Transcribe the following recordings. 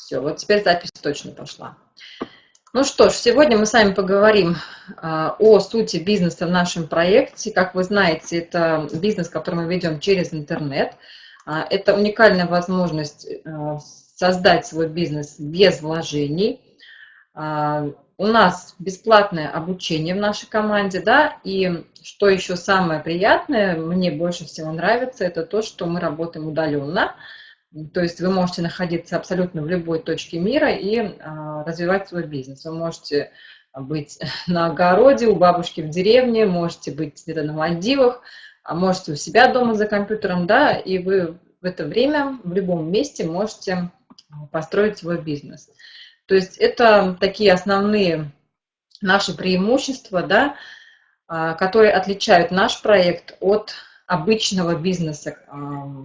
Все, вот теперь запись точно пошла. Ну что ж, сегодня мы с вами поговорим а, о сути бизнеса в нашем проекте. Как вы знаете, это бизнес, который мы ведем через интернет. А, это уникальная возможность а, создать свой бизнес без вложений. У нас бесплатное обучение в нашей команде, да, и что еще самое приятное, мне больше всего нравится, это то, что мы работаем удаленно. То есть вы можете находиться абсолютно в любой точке мира и а, развивать свой бизнес. Вы можете быть на огороде, у бабушки в деревне, можете быть где-то на Мальдивах, а можете у себя дома за компьютером, да, и вы в это время в любом месте можете построить свой бизнес. То есть это такие основные наши преимущества, да, а, которые отличают наш проект от обычного бизнеса,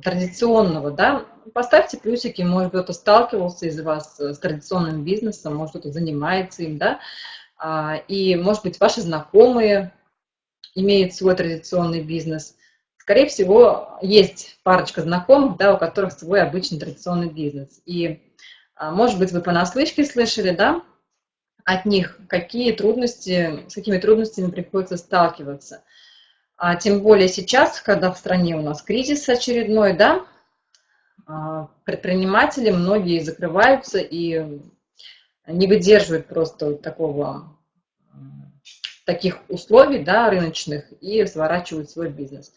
традиционного, да, поставьте плюсики, может кто-то сталкивался из вас с традиционным бизнесом, может кто-то занимается им, да, а, и, может быть, ваши знакомые имеют свой традиционный бизнес. Скорее всего, есть парочка знакомых, да, у которых свой обычный традиционный бизнес. И, а, может быть, вы понаслышке слышали, да, от них, какие трудности, с какими трудностями приходится сталкиваться – а тем более сейчас, когда в стране у нас кризис очередной, да, а, предприниматели многие закрываются и не выдерживают просто такого, таких условий да, рыночных и сворачивают свой бизнес.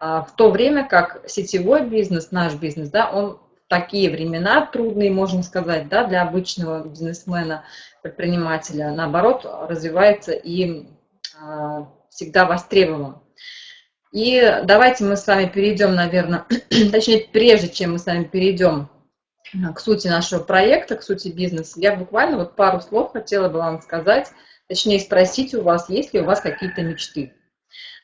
А в то время как сетевой бизнес, наш бизнес, да, он в такие времена трудные, можно сказать, да, для обычного бизнесмена, предпринимателя, наоборот, развивается и а, всегда востребован. И давайте мы с вами перейдем, наверное, точнее, прежде чем мы с вами перейдем к сути нашего проекта, к сути бизнеса, я буквально вот пару слов хотела бы вам сказать, точнее спросить у вас, есть ли у вас какие-то мечты.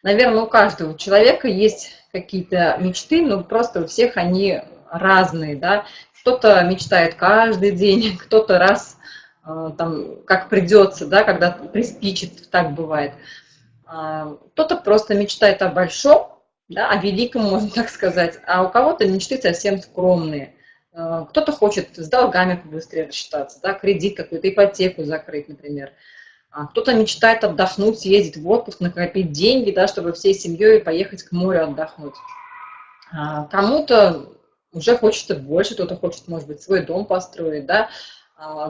Наверное, у каждого человека есть какие-то мечты, но просто у всех они разные, да. Кто-то мечтает каждый день, кто-то раз, э, там, как придется, да, когда приспичит, так бывает. А, кто-то просто мечтает о большом, да, о великом, можно так сказать, а у кого-то мечты совсем скромные. А, кто-то хочет с долгами побыстрее рассчитаться, да, кредит какую-то, ипотеку закрыть, например. А кто-то мечтает отдохнуть, съездить в отпуск, накопить деньги, да, чтобы всей семьей поехать к морю отдохнуть. Кому-то уже хочется больше, кто-то хочет, может быть, свой дом построить, да,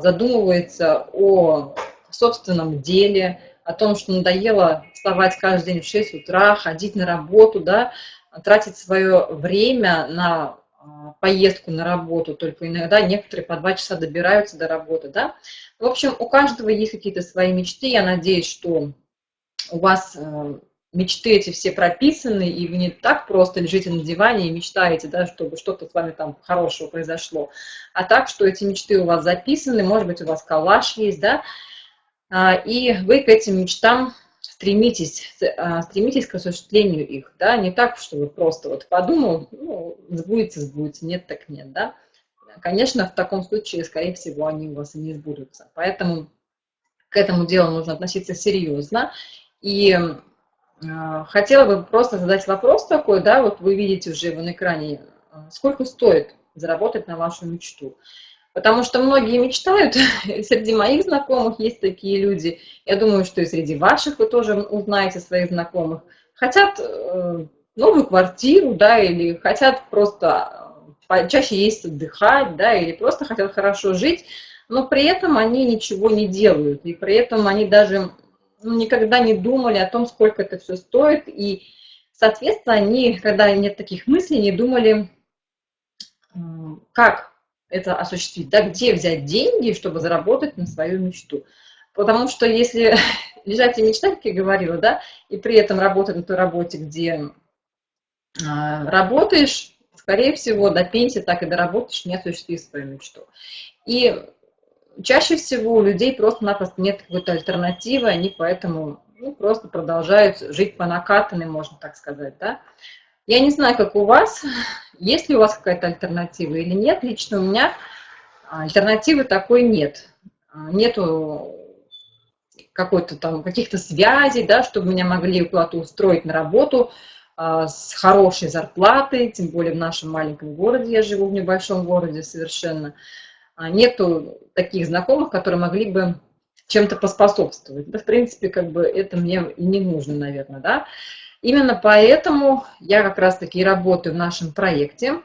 задумывается о собственном деле, о том, что надоело вставать каждый день в 6 утра, ходить на работу, да, тратить свое время на а, поездку на работу, только иногда некоторые по два часа добираются до работы, да. В общем, у каждого есть какие-то свои мечты, я надеюсь, что у вас э, мечты эти все прописаны, и вы не так просто лежите на диване и мечтаете, да, чтобы что-то с вами там хорошего произошло, а так, что эти мечты у вас записаны, может быть, у вас коллаж есть, да, и вы к этим мечтам стремитесь, а, стремитесь к осуществлению их, да, не так, что вы просто вот подумал, ну, сбудется, сбудется, нет, так нет, да. Конечно, в таком случае, скорее всего, они у вас и не сбудутся. Поэтому к этому делу нужно относиться серьезно. И э, хотела бы просто задать вопрос такой, да, вот вы видите уже его на экране, сколько стоит заработать на вашу мечту. Потому что многие мечтают, среди моих знакомых есть такие люди, я думаю, что и среди ваших вы тоже узнаете своих знакомых, хотят э, новую квартиру, да, или хотят просто э, чаще есть отдыхать, да, или просто хотят хорошо жить, но при этом они ничего не делают, и при этом они даже ну, никогда не думали о том, сколько это все стоит, и, соответственно, они, когда нет таких мыслей, не думали, как это осуществить, да, где взять деньги, чтобы заработать на свою мечту. Потому что если лежать и мечтать, как я говорила, да, и при этом работать на той работе, где а, работаешь, скорее всего, до пенсии так и доработаешь, не осуществив свою мечту. И чаще всего у людей просто-напросто нет какой-то альтернативы, они поэтому ну, просто продолжают жить по накатанной, можно так сказать, да. Я не знаю, как у вас, есть ли у вас какая-то альтернатива или нет. Лично у меня альтернативы такой нет. Нету какой-то там каких-то связей, да, чтобы меня могли куда-то устроить на работу а, с хорошей зарплатой, тем более в нашем маленьком городе, я живу в небольшом городе совершенно. нету таких знакомых, которые могли бы чем-то поспособствовать. Да, в принципе, как бы это мне не нужно, наверное, да. Именно поэтому я как раз-таки работаю в нашем проекте.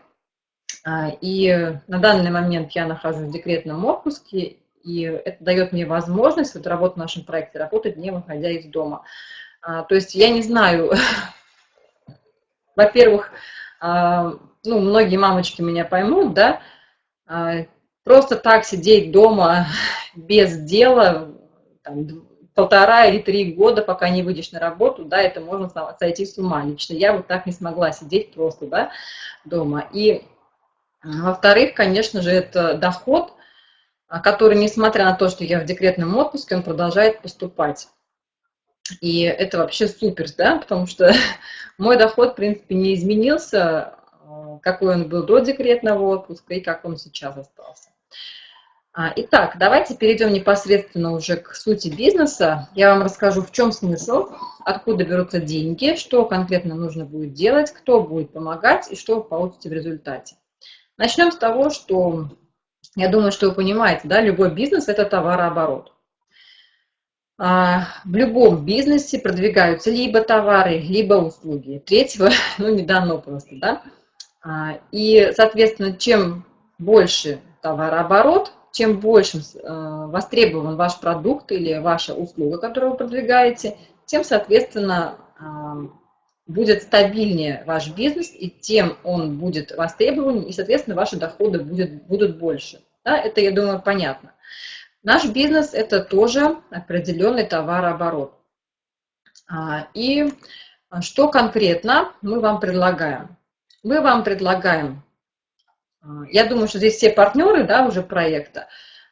А, и на данный момент я нахожусь в декретном отпуске, и это дает мне возможность вот работать в нашем проекте, работать не выходя из дома. А, то есть я не знаю, во-первых, а, ну, многие мамочки меня поймут, да, просто так сидеть дома без дела, там, полтора или три года, пока не выйдешь на работу, да, это можно сойти с ума. Лично я вот так не смогла сидеть просто, да, дома. И, во-вторых, конечно же, это доход, а, который, несмотря на то, что я в декретном отпуске, он продолжает поступать. И это вообще супер, да, потому что мой доход, в принципе, не изменился, а, какой он был до декретного отпуска и как он сейчас остался. А, итак, давайте перейдем непосредственно уже к сути бизнеса. Я вам расскажу, в чем смысл, откуда берутся деньги, что конкретно нужно будет делать, кто будет помогать и что вы получите в результате. Начнем с того, что я думаю, что вы понимаете, да, любой бизнес – это товарооборот. А, в любом бизнесе продвигаются либо товары, либо услуги. Третьего, ну, не дано просто, да. А, и, соответственно, чем больше товарооборот, чем больше э, востребован ваш продукт или ваша услуга, которую вы продвигаете, тем, соответственно, э, будет стабильнее ваш бизнес, и тем он будет востребован, и, соответственно, ваши доходы будет, будут больше. Да, это, я думаю, понятно. Наш бизнес – это тоже определенный товарооборот. А, и что конкретно мы вам предлагаем? Мы вам предлагаем я думаю, что здесь все партнеры, да, уже проекта.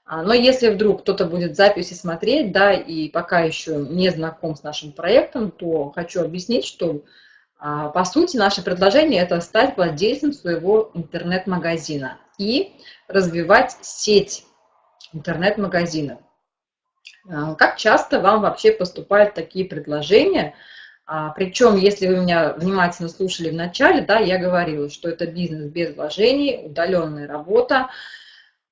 А, но если вдруг кто-то будет записи смотреть, да, и пока еще не знаком с нашим проектом, то хочу объяснить, что а, по сути наше предложение – это стать владельцем своего интернет-магазина и развивать сеть интернет-магазинов. Как часто вам вообще поступают такие предложения – причем, если вы меня внимательно слушали в начале, да, я говорила, что это бизнес без вложений, удаленная работа.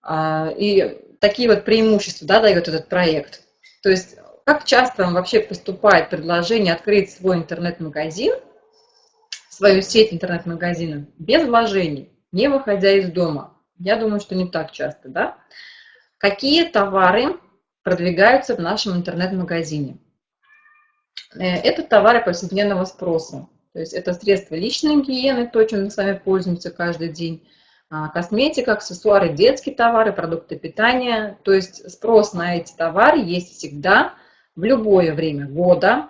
А, и такие вот преимущества да, дает этот проект. То есть, как часто вам вообще поступает предложение открыть свой интернет-магазин, свою сеть интернет-магазинов без вложений, не выходя из дома? Я думаю, что не так часто, да? Какие товары продвигаются в нашем интернет-магазине? Э, это товары повседневного спроса. То есть это средства личной гигиены, то, чем мы с вами пользуемся каждый день, а, косметика, аксессуары, детские товары, продукты питания. То есть спрос на эти товары есть всегда, в любое время года,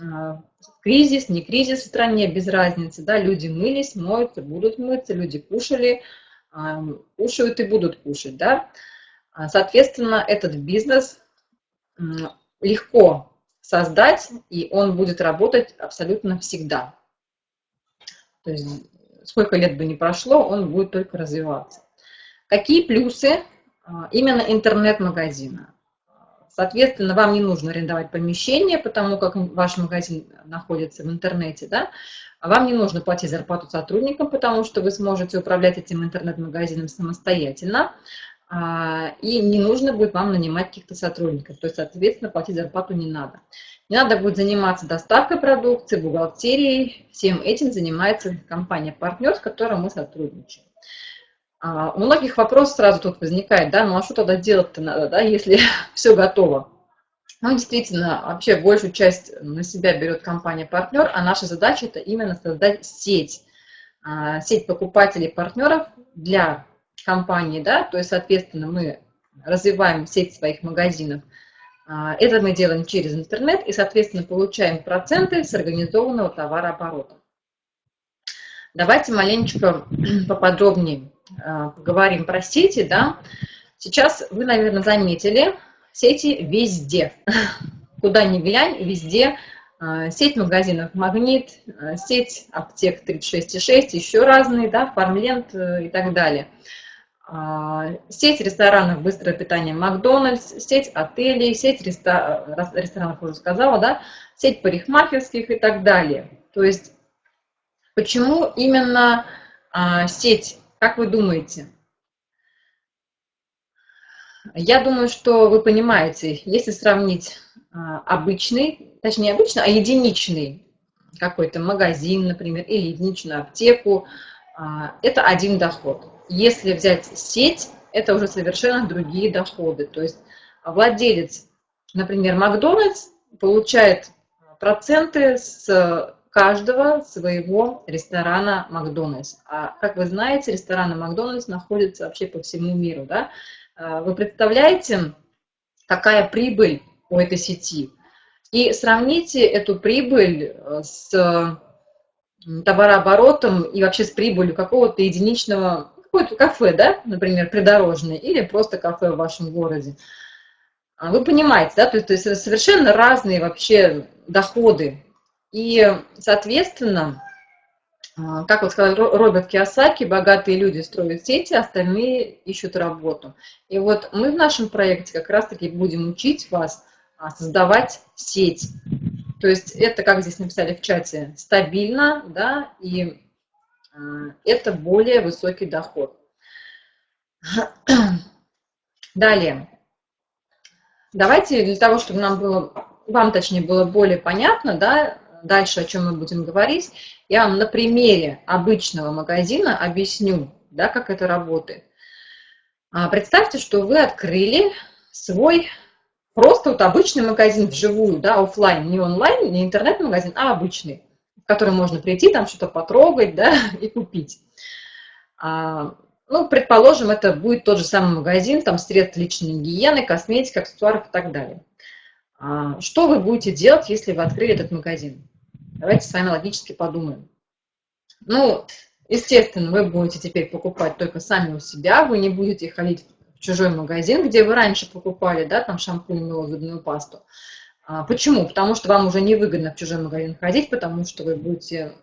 а, кризис, не кризис в стране, без разницы. Да? Люди мылись, моются, будут мыться, люди кушали, а, кушают и будут кушать. Да? Соответственно, этот бизнес легко создать, и он будет работать абсолютно всегда. То есть сколько лет бы ни прошло, он будет только развиваться. Какие плюсы а, именно интернет-магазина? Соответственно, вам не нужно арендовать помещение, потому как ваш магазин находится в интернете, да? А вам не нужно платить зарплату сотрудникам, потому что вы сможете управлять этим интернет-магазином самостоятельно. А, и не нужно будет вам нанимать каких-то сотрудников, то есть, соответственно, платить зарплату не надо. Не надо будет заниматься доставкой продукции, бухгалтерией, всем этим занимается компания-партнер, с которой мы сотрудничаем. А, у многих вопрос сразу тут возникает, да, ну а что тогда делать-то надо, да, если все готово? Ну, действительно, вообще большую часть на себя берет компания-партнер, а наша задача это именно создать сеть, а, сеть покупателей-партнеров для компании, да, то есть, соответственно, мы развиваем сеть своих магазинов. А, это мы делаем через интернет и, соответственно, получаем проценты с организованного товарооборота. Давайте маленечко поподробнее а, поговорим про сети. Да? Сейчас вы, наверное, заметили, сети везде. Куда ни глянь, везде а, сеть магазинов «Магнит», сеть аптек 36,6, еще разные, да, «Фармленд» э, и так далее – сеть ресторанов быстрое питание Макдональдс, сеть отелей, сеть ресторанов, уже сказала, да, сеть парикмахерских и так далее. То есть, почему именно а, сеть, как вы думаете? Я думаю, что вы понимаете, если сравнить а, обычный, точнее обычный, а единичный какой-то магазин, например, или единичную аптеку, а, это один доход. Если взять сеть, это уже совершенно другие доходы. То есть владелец, например, Макдональдс, получает проценты с каждого своего ресторана Макдональдс. А как вы знаете, рестораны Макдональдс находятся вообще по всему миру. Да? А, вы представляете, какая прибыль у этой сети? И сравните эту прибыль э, с товарооборотом и вообще с прибылью какого-то единичного, какое-то кафе, да, например, придорожное, или просто кафе в вашем городе. А вы понимаете, да, то есть, то есть совершенно разные вообще доходы. И, соответственно, а, как вот сказал Роберт Киосаки, богатые люди строят сети, остальные ищут работу. И вот мы в нашем проекте как раз-таки будем учить вас а, создавать сеть. То есть это, как здесь написали в чате, стабильно, да, и это более высокий доход. Далее. Давайте для того, чтобы нам было, вам точнее было более понятно, да, дальше о чем мы будем говорить, я вам на примере обычного магазина объясню, да, как это работает. А, представьте, что вы открыли свой просто вот обычный магазин вживую, да, офлайн, не онлайн, не интернет-магазин, а обычный, который можно прийти, там что-то потрогать, да, и купить. А, ну, предположим, это будет тот же самый магазин, там средств личной гигиены, косметика, аксессуаров и так далее. А, что вы будете делать, если вы открыли этот магазин? Давайте с вами логически подумаем. Ну, естественно, вы будете теперь покупать только сами у себя, вы не будете ходить в чужой магазин, где вы раньше покупали, да, там шампунь, мыло, зубную пасту. А, почему? Потому что вам уже невыгодно в чужой магазин ходить, потому что вы будете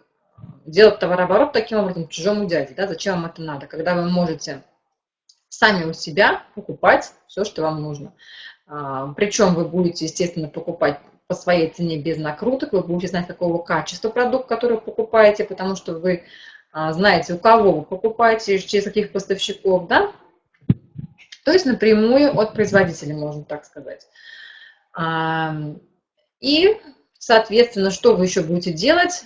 делать товарооборот таким образом чужому дяде. Да? Зачем вам это надо? Когда вы можете сами у себя покупать все, что вам нужно. А, Причем вы будете, естественно, покупать по своей цене без накруток, вы будете знать, какого качества продукт, который покупаете, потому что вы а, знаете, у кого вы покупаете, через каких поставщиков, да? То есть напрямую от производителя, можно так сказать. И, соответственно, что вы еще будете делать?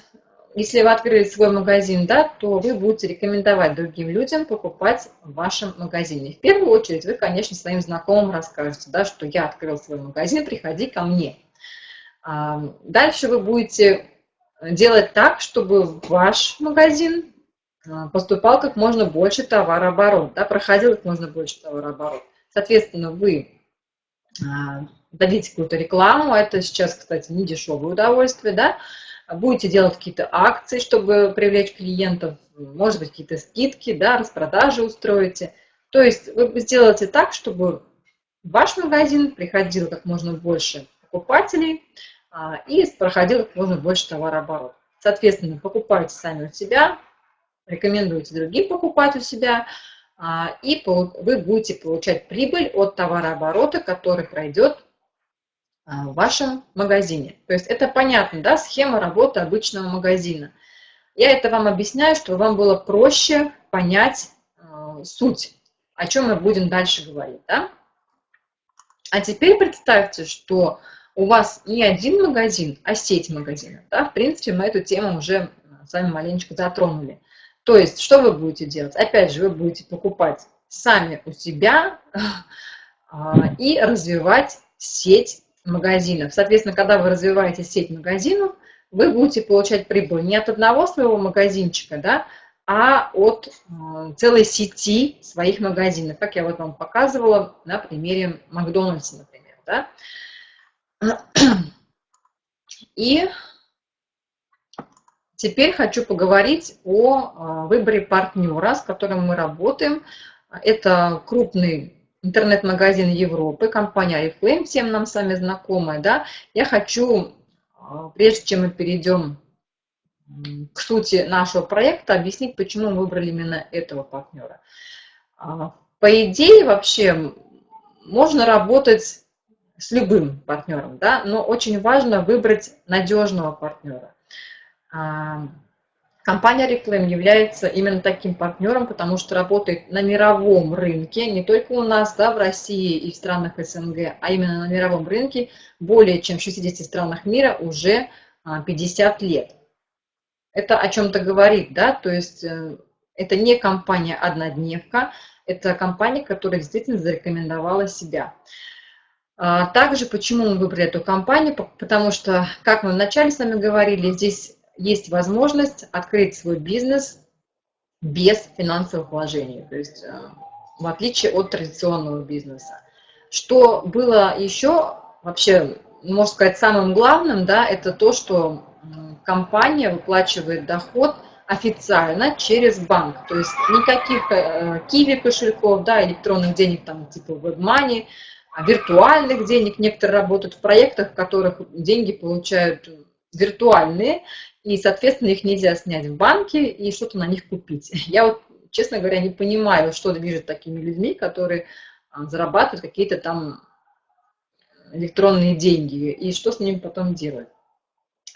если вы открыли свой магазин, да, то вы будете рекомендовать другим людям покупать в вашем магазине. В первую очередь вы, конечно, своим знакомым расскажете, да, что я открыл свой магазин, приходи ко мне. Дальше вы будете делать так, чтобы ваш магазин а, поступал как можно больше товарооборот, да, проходил как можно больше товарооборот. Соответственно, вы а, дадите какую-то рекламу, это сейчас, кстати, не дешевое удовольствие, да, будете делать какие-то акции, чтобы привлечь клиентов, может быть, какие-то скидки, да, распродажи устроите. То есть вы сделаете так, чтобы в ваш магазин приходило как можно больше покупателей а, и проходило как можно больше товарооборот. Соответственно, покупайте сами у себя, рекомендуйте другим покупать у себя, а, и вы будете получать прибыль от товарооборота, который пройдет в вашем магазине. То есть это понятно, да, схема работы обычного магазина. Я это вам объясняю, чтобы вам было проще понять э, суть, о чем мы будем дальше говорить. Да? А теперь представьте, что у вас не один магазин, а сеть магазинов. Да? В принципе, мы эту тему уже с вами маленечко затронули. То есть, что вы будете делать? Опять же, вы будете покупать сами у себя и развивать сеть магазинов. Соответственно, когда вы развиваете сеть магазинов, вы будете получать прибыль не от одного своего магазинчика, да, а от э, целой сети своих магазинов, как я вот вам показывала на примере Макдональдса, например. Да. И теперь хочу поговорить о э, выборе партнера, с которым мы работаем. Это крупный интернет-магазин Европы, компания Oriflame, всем нам с вами знакомая, да, я хочу, а, прежде чем мы перейдем к сути нашего проекта, объяснить, почему мы выбрали именно этого партнера. А, по идее, вообще, можно работать с любым партнером, да, но очень важно выбрать надежного партнера. Компания Reflame является именно таким партнером, потому что работает на мировом рынке, не только у нас, да, в России и в странах СНГ, а именно на мировом рынке, более чем в 60 странах мира уже 50 а, лет. Это о чем-то говорит, да, то есть э, это не компания-однодневка, это компания, которая действительно зарекомендовала себя. А, также почему мы выбрали эту компанию, потому что, как мы вначале с вами говорили, здесь есть возможность открыть свой бизнес без финансовых вложений, то есть э, в отличие от традиционного бизнеса. Что было еще вообще, можно сказать, самым главным, да, это то, что компания выплачивает доход официально через банк, то есть никаких э, киви кошельков, да, электронных денег там типа WebMoney, а виртуальных денег. Некоторые работают в проектах, в которых деньги получают виртуальные, и, соответственно, их нельзя снять в банке и что-то на них купить. Я вот, честно говоря, не понимаю, что движет такими людьми, которые а, зарабатывают какие-то там электронные деньги, и что с ними потом делать.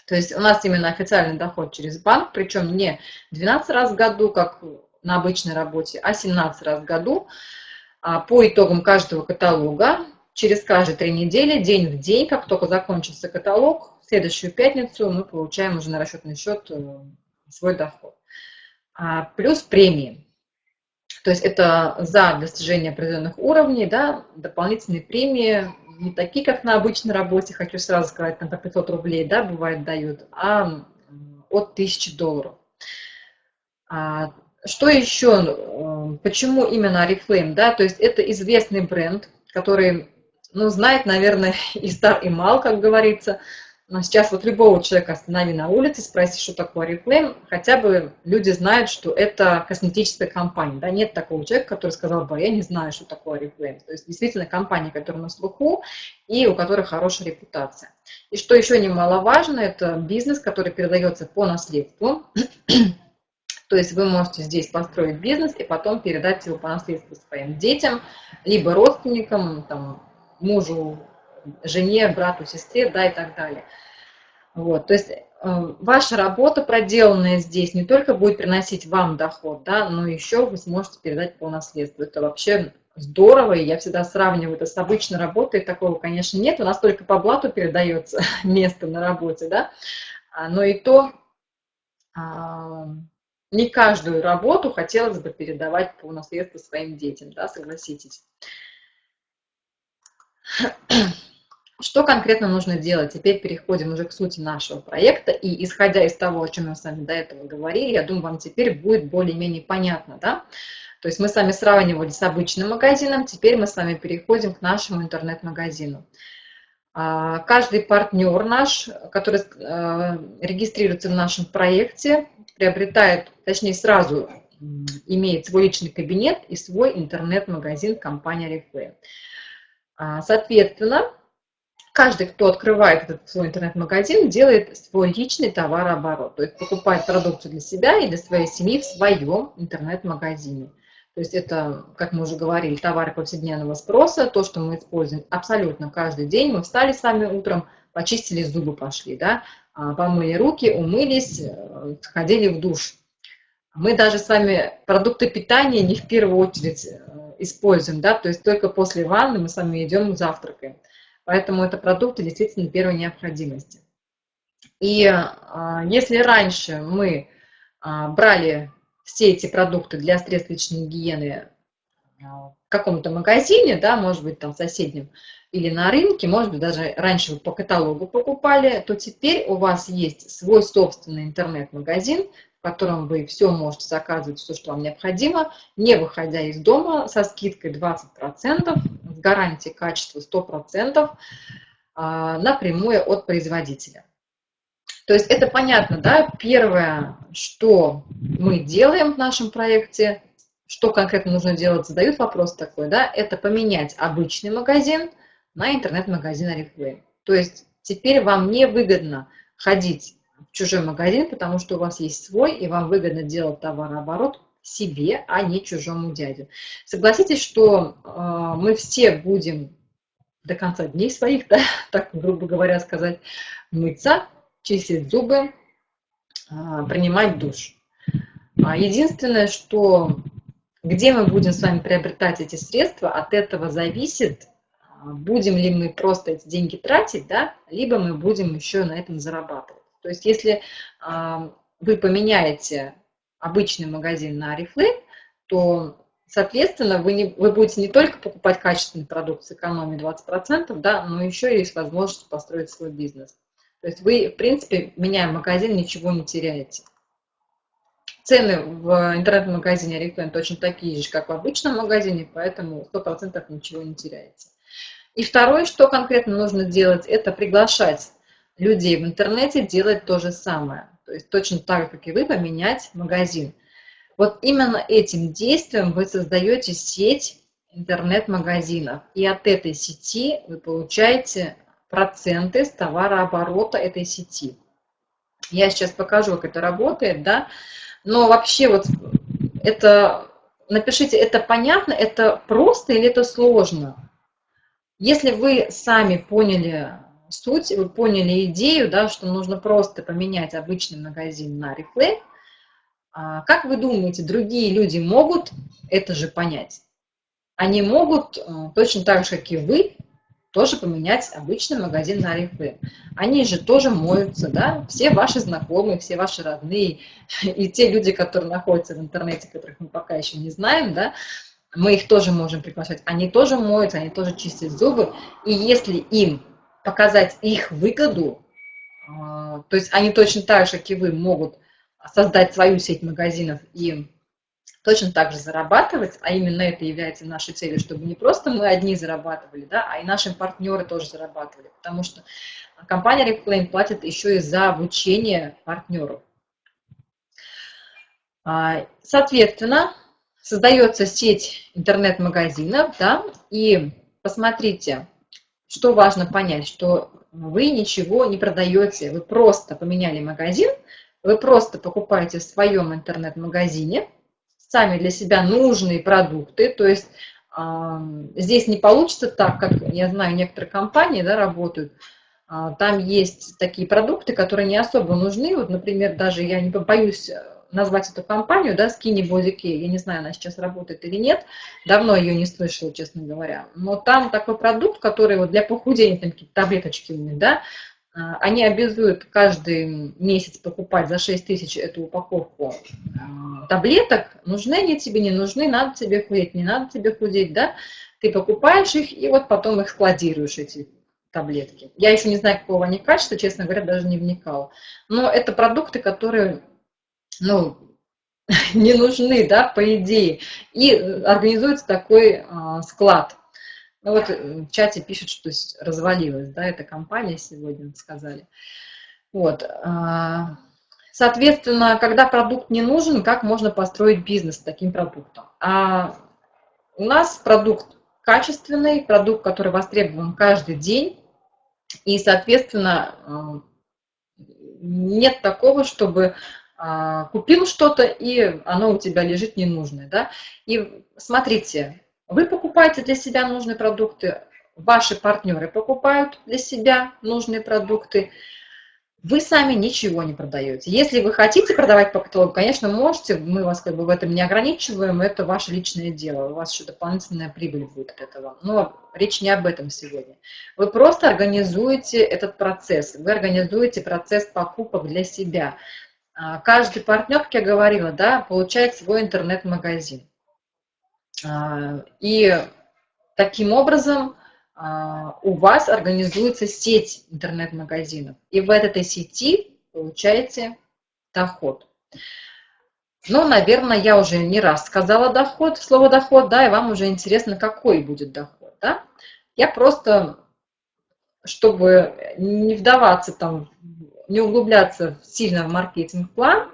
То есть у нас именно официальный доход через банк, причем не 12 раз в году, как на обычной работе, а 17 раз в году а, по итогам каждого каталога, через каждые три недели, день в день, как только закончился каталог, следующую пятницу мы получаем уже на расчетный счет э, свой доход. А, плюс премии. То есть это за достижение определенных уровней, да, дополнительные премии, не такие, как на обычной работе, хочу сразу сказать, там по 500 рублей, да, бывает дают, а от 1000 долларов. А, что еще, э, почему именно Oriflame, да, то есть это известный бренд, который, ну, знает, наверное, и стар, и мал, как говорится, но сейчас вот любого человека останови на улице, спроси, что такое Oriflame, хотя бы люди знают, что это косметическая компания. Да? Нет такого человека, который сказал бы, я не знаю, что такое Oriflame. То есть действительно компания, которая на слуху и у которой хорошая репутация. И что еще немаловажно, это бизнес, который передается по наследству. То есть вы можете здесь построить бизнес и потом передать его по наследству своим детям, либо родственникам, там, мужу, жене, брату, сестре, да, и так далее. Вот, то есть э, ваша работа, проделанная здесь, не только будет приносить вам доход, да, но еще вы сможете передать по наследству. Это вообще здорово, и я всегда сравниваю это с обычной работой, такого, конечно, нет, у нас только по блату передается место на работе, да, а, но и то а, не каждую работу хотелось бы передавать по наследству своим детям, да, согласитесь. Что конкретно нужно делать? Теперь переходим уже к сути нашего проекта. И исходя из того, о чем мы с вами до этого говорили, я думаю, вам теперь будет более-менее понятно. Да? То есть мы с вами сравнивали с обычным магазином, теперь мы с вами переходим к нашему интернет-магазину. А, каждый партнер наш, который э, регистрируется в нашем проекте, приобретает, точнее сразу имеет свой личный кабинет и свой интернет-магазин компания Reflame. А, соответственно, каждый, кто открывает этот свой интернет-магазин, делает свой личный товарооборот, то есть покупает продукцию для себя и для своей семьи в своем интернет-магазине. То есть это, как мы уже говорили, товары повседневного спроса, то, что мы используем абсолютно каждый день. Мы встали с вами утром, почистили зубы, пошли, да, а, помыли руки, умылись, э, сходили в душ. Мы даже с вами продукты питания не в первую очередь э, используем, да, то есть только после ванны мы с вами идем завтракаем. Поэтому это продукты действительно первой необходимости. И а, если раньше мы а, брали все эти продукты для средств личной гигиены а, в каком-то магазине, да, может быть, там соседнем, или на рынке, может быть, даже раньше вы по каталогу покупали, то теперь у вас есть свой собственный интернет-магазин, в котором вы все можете заказывать, все, что вам необходимо, не выходя из дома, со скидкой 20%, с гарантией качества 100%, а, напрямую от производителя. То есть это понятно, да? Первое, что мы делаем в нашем проекте, что конкретно нужно делать, задают вопрос такой, да, это поменять обычный магазин на интернет-магазин Oriflame. То есть теперь вам не выгодно ходить в чужой магазин, потому что у вас есть свой, и вам выгодно делать товарооборот себе, а не чужому дяде. Согласитесь, что э, мы все будем до конца дней своих, да, так грубо говоря сказать, мыться, чистить зубы, э, принимать душ. А единственное, что где мы будем с вами приобретать эти средства, от этого зависит, будем ли мы просто эти деньги тратить, да, либо мы будем еще на этом зарабатывать. То есть если а, вы поменяете обычный магазин на Oriflame, то, соответственно, вы, не, вы будете не только покупать качественный продукт с экономией 20%, да, но еще есть возможность построить свой бизнес. То есть вы, в принципе, меняя магазин, ничего не теряете. Цены в интернет-магазине Oriflame точно такие же, как в обычном магазине, поэтому 100% ничего не теряете. И второе, что конкретно нужно делать, это приглашать людей в интернете делать то же самое. То есть точно так же, как и вы, поменять магазин. Вот именно этим действием вы создаете сеть интернет-магазинов. И от этой сети вы получаете проценты с товарооборота этой сети. Я сейчас покажу, как это работает, да. Но вообще вот это, напишите, это понятно, это просто или это сложно? Если вы сами поняли суть, вы поняли идею, да, что нужно просто поменять обычный магазин на Reflame, а как вы думаете, другие люди могут это же понять? Они могут э, точно так же, как и вы, тоже поменять обычный магазин на Oriflame. Они же тоже моются, да, все ваши знакомые, все ваши родные, и те люди, которые находятся в интернете, которых мы пока еще не знаем, да, мы их тоже можем приглашать. Они тоже моются, они тоже чистят зубы, и если им показать их выгоду, а, то есть они точно так же, как и вы, могут создать свою сеть магазинов и точно так же зарабатывать, а именно это является нашей целью, чтобы не просто мы одни зарабатывали, да, а и наши партнеры тоже зарабатывали, потому что компания Reclaim платит еще и за обучение партнеров. А, соответственно, создается сеть интернет-магазинов, да, и посмотрите, что важно понять, что вы ничего не продаете, вы просто поменяли магазин, вы просто покупаете в своем интернет-магазине сами для себя нужные продукты, то есть э, здесь не получится так, как, я знаю, некоторые компании да, работают, э, там есть такие продукты, которые не особо нужны, вот, например, даже я не боюсь назвать эту компанию, да, Body Care, я не знаю, она сейчас работает или нет, давно ее не слышала, честно говоря, но там такой продукт, который вот для похудения, там какие-то таблеточки у них, да, а, они обязуют каждый месяц покупать за 6 тысяч эту упаковку а, таблеток, нужны они тебе, не нужны, надо тебе худеть, не надо тебе худеть, да, ты покупаешь их и вот потом их складируешь, эти таблетки. Я еще не знаю, какого они качества, честно говоря, даже не вникала. Но это продукты, которые ну, не нужны, да, по идее. И организуется такой а, склад. Ну вот э, в чате пишут, что развалилась, да, эта компания сегодня, сказали. Вот. А, соответственно, когда продукт не нужен, как можно построить бизнес с таким продуктом? А у нас продукт качественный, продукт, который востребован каждый день, и, соответственно, а, нет такого, чтобы купил что-то, и оно у тебя лежит ненужное. Да? И смотрите, вы покупаете для себя нужные продукты, ваши партнеры покупают для себя нужные продукты, вы сами ничего не продаете. Если вы хотите продавать по каталогу, конечно, можете, мы вас как бы в этом не ограничиваем, это ваше личное дело, у вас еще дополнительная прибыль будет от этого. Но речь не об этом сегодня. Вы просто организуете этот процесс, вы организуете процесс покупок для себя. А, каждый партнер, как я говорила, да, получает свой интернет-магазин. А, и таким образом а, у вас организуется сеть интернет-магазинов. И в этой сети получаете доход. Ну, наверное, я уже не раз сказала доход, слово доход, да, и вам уже интересно, какой будет доход, да. Я просто, чтобы не вдаваться там не углубляться сильно в маркетинг-план,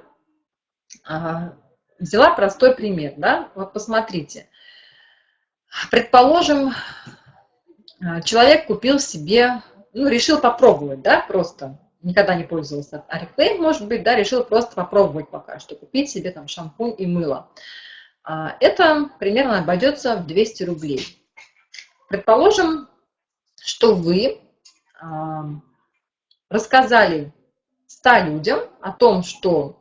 а, взяла простой пример. Да? Вот посмотрите. Предположим, а, человек купил себе, ну, решил попробовать, да, просто никогда не пользовался Oriflame, может быть, да, решил просто попробовать пока что, купить себе там шампунь и мыло. А, это примерно обойдется в 200 рублей. Предположим, что вы рассказали 100 людям о том, что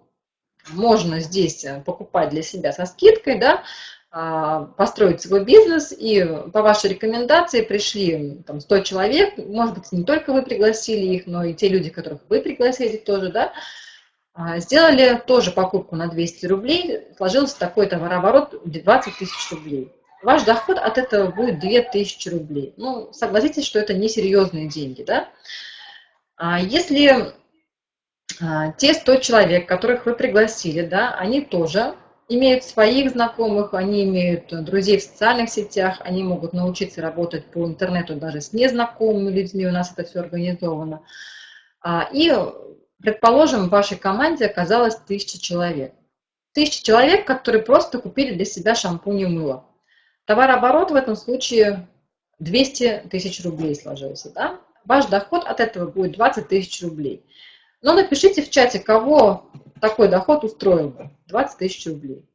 можно здесь покупать для себя со скидкой, да, а, построить свой бизнес, и по вашей рекомендации пришли там, 100 человек, может быть, не только вы пригласили их, но и те люди, которых вы пригласили тоже, да, а, сделали тоже покупку на 200 рублей, сложился такой товарооборот 20 тысяч рублей. Ваш доход от этого будет 2000 рублей. Ну, согласитесь, что это несерьезные деньги, да? А если те 100 человек, которых вы пригласили, да, они тоже имеют своих знакомых, они имеют друзей в социальных сетях, они могут научиться работать по интернету даже с незнакомыми людьми, у нас это все организовано. А, и, предположим, в вашей команде оказалось тысяча человек. Тысяча человек, которые просто купили для себя шампунь и мыло. Товарооборот в этом случае 200 тысяч рублей сложился. Да? Ваш доход от этого будет 20 тысяч рублей. Но напишите в чате, кого такой доход устроил бы. 20 тысяч рублей.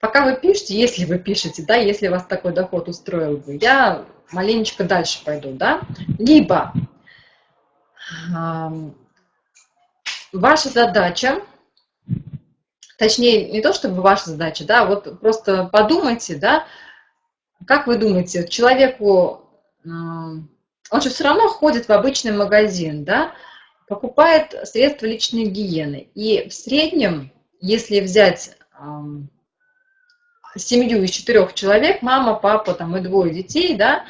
Пока вы пишете, если вы пишете, да, если вас такой доход устроил бы, я маленечко дальше пойду, да. Либо э, ваша задача, точнее, не то чтобы ваша задача, да, вот просто подумайте, да, как вы думаете, человеку, э, он же все равно ходит в обычный магазин, да, покупает средства личной гигиены. И в среднем, если взять семью из четырех человек, мама, папа там, и двое детей, да,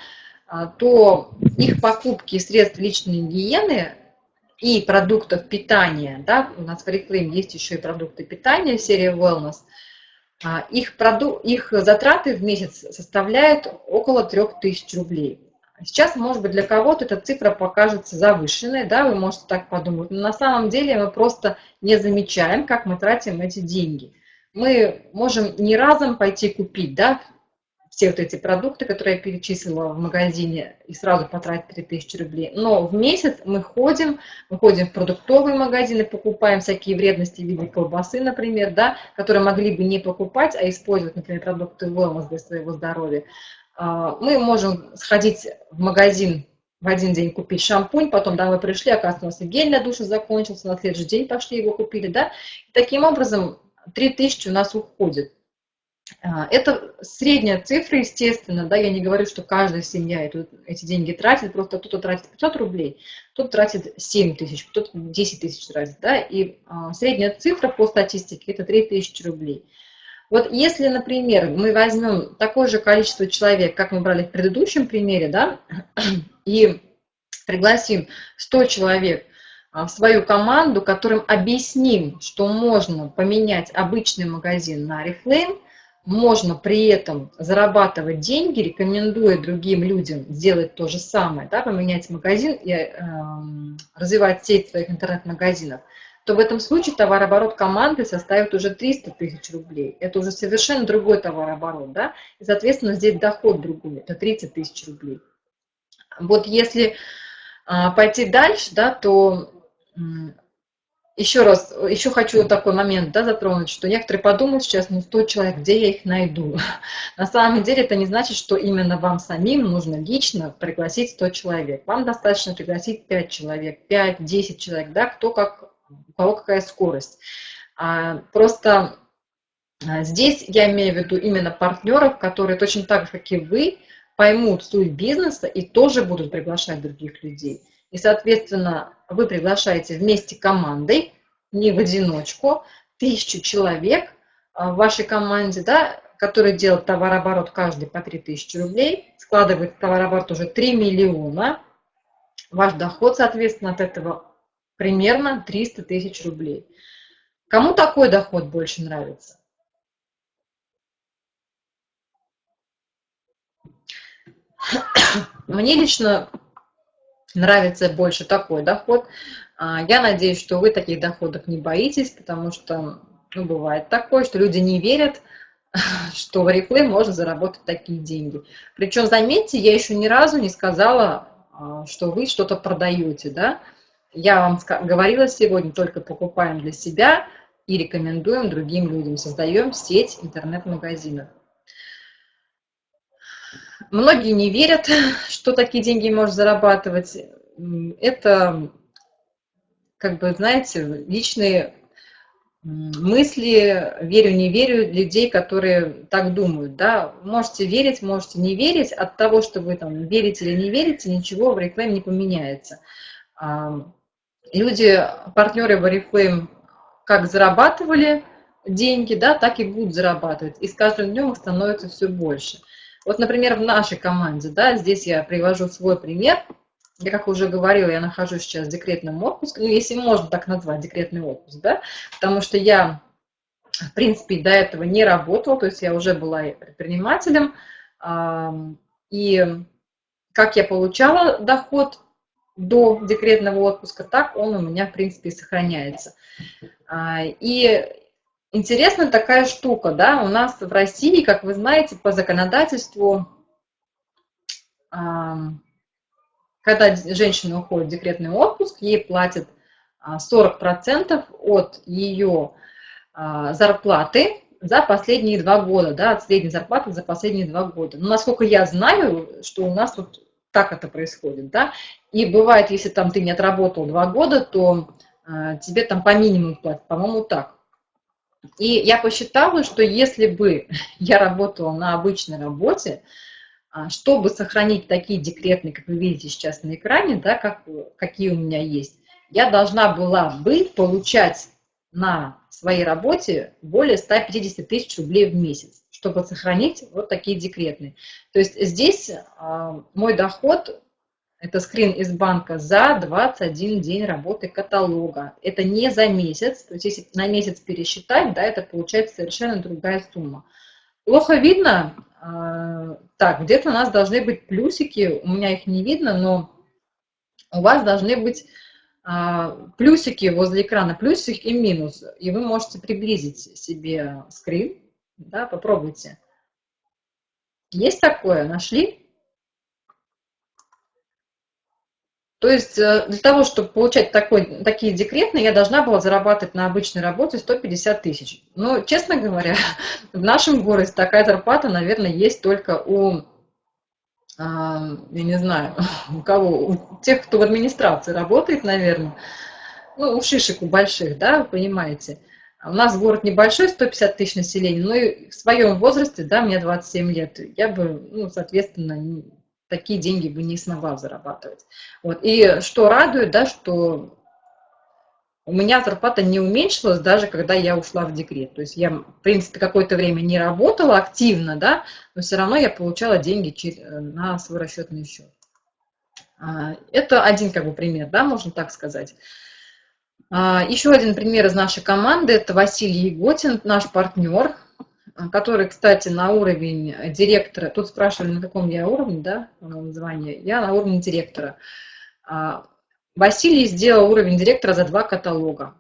а, то их покупки средств личной гигиены и продуктов питания, да, у нас в Reclaim есть еще и продукты питания, серия Wellness, а, их, проду их затраты в месяц составляют около 3000 рублей. Сейчас, может быть, для кого-то эта цифра покажется завышенной, да, вы можете так подумать, но на самом деле мы просто не замечаем, как мы тратим эти деньги. Мы можем не разом пойти купить, да, все вот эти продукты, которые я перечислила в магазине, и сразу потратить 3000 рублей. Но в месяц мы ходим, мы ходим в продуктовые магазины, покупаем всякие вредности в виде колбасы, например, да, которые могли бы не покупать, а использовать, например, продукты wellness для своего здоровья. А, мы можем сходить в магазин в один день купить шампунь, потом домой пришли, оказывается, гель для душа закончился, на следующий день пошли его купили, да. И таким образом 3000 у нас уходит. А, это средняя цифра, естественно, да, я не говорю, что каждая семья эти деньги тратит, просто кто-то тратит 500 рублей, кто-то тратит 7 тысяч, кто-то 10 тысяч тратит, да, и а, средняя цифра по статистике это 3000 рублей. Вот если, например, мы возьмем такое же количество человек, как мы брали в предыдущем примере, да, и пригласим 100 человек а, в свою команду, которым объясним, что можно поменять обычный магазин на Reflame, можно при этом зарабатывать деньги, рекомендуя другим людям сделать то же самое, да, поменять магазин и э, развивать сеть своих интернет-магазинов, то в этом случае товарооборот команды составит уже 300 тысяч рублей. Это уже совершенно другой товарооборот, да, и, соответственно, здесь доход другой, это 30 тысяч рублей. Вот если а, пойти дальше, да, то еще раз, еще хочу такой момент да, затронуть, что некоторые подумают сейчас, ну 100 человек, где я их найду? На самом деле это не значит, что именно вам самим нужно лично пригласить 100 человек. Вам достаточно пригласить 5 человек, 5-10 человек, да, кто как у кого какая скорость. А, просто а, здесь я имею в виду именно партнеров, которые точно так же, как и вы, поймут суть бизнеса и тоже будут приглашать других людей. И, соответственно, вы приглашаете вместе командой, не в одиночку, тысячу человек а, в вашей команде, да, которые делают товарооборот каждый по 3000 рублей, складывает товарооборот уже 3 миллиона. Ваш доход, соответственно, от этого примерно 300 тысяч рублей. Кому такой доход больше нравится? Мне лично нравится больше такой доход. А, я надеюсь, что вы таких доходов не боитесь, потому что ну, бывает такое, что люди не верят, что в Oriflame можно заработать такие деньги. Причем, заметьте, я еще ни разу не сказала, а, что вы что-то продаете, да, я вам говорила сегодня, только покупаем для себя и рекомендуем другим людям. Создаем сеть интернет-магазинов. Многие не верят, что такие деньги можно зарабатывать. Это, как бы, знаете, личные мысли, верю, не верю, людей, которые так думают, да, можете верить, можете не верить, от того, что вы там верите или не верите, ничего в рекламе не поменяется. Люди, партнеры Oriflame, как зарабатывали деньги, да, так и будут зарабатывать, и с каждым днем их становится все больше. Вот, например, в нашей команде, да, здесь я привожу свой пример – я, как уже говорила, я нахожусь сейчас в декретном отпуске, ну, если можно так назвать, декретный отпуск, да, потому что я, в принципе, до этого не работала, то есть я уже была предпринимателем, и как я получала доход до декретного отпуска, так он у меня, в принципе, и сохраняется. А, и интересная такая штука, да, у нас в России, как вы знаете, по законодательству когда женщина уходит в декретный отпуск, ей платят 40% а, от ее а, зарплаты за последние два года, да, от средней зарплаты за последние два года. Но насколько я знаю, что у нас вот так это происходит, да, и бывает, если там ты не отработал два года, то э, тебе там по минимуму платят, по-моему, так. И я посчитала, что если бы я работала на обычной работе, а, чтобы сохранить такие декретные, как вы видите сейчас на экране, да, как, какие у меня есть, я должна была бы получать на своей работе более 150 тысяч рублей в месяц, чтобы сохранить вот такие декретные. То есть здесь а, мой доход, это скрин из банка за 21 день работы каталога. Это не за месяц, то есть если на месяц пересчитать, да, это получается совершенно другая сумма. Плохо видно, а, так, где-то у нас должны быть плюсики, у меня их не видно, но у вас должны быть а, плюсики возле экрана, плюсик и минус, и вы можете приблизить себе скрин, да, попробуйте. Есть такое? Нашли? То есть э, для того, чтобы получать такой, такие декретные, я должна была зарабатывать на обычной работе 150 тысяч. Но, честно говоря, в нашем городе такая зарплата, наверное, есть только у, я не знаю, у кого, у тех, кто в администрации работает, наверное, ну, у шишек, у больших, да, вы понимаете. У нас город небольшой, 150 тысяч населения, но и в своем возрасте, да, мне 27 лет, я бы, ну, соответственно, такие деньги бы не смогла зарабатывать. Вот. И что радует, да, что у меня зарплата не уменьшилась даже когда я ушла в декрет. То есть я, в принципе, какое-то время не работала активно, да, но все равно я получала деньги на свой расчетный счет. А, это один как бы пример, да, можно так сказать. А, еще один пример из нашей команды – это Василий Еготин, наш партнер – который, кстати, на уровень директора, тут спрашивали, на каком я уровне, да, название, я на уровне директора. А, Василий сделал уровень директора за два каталога.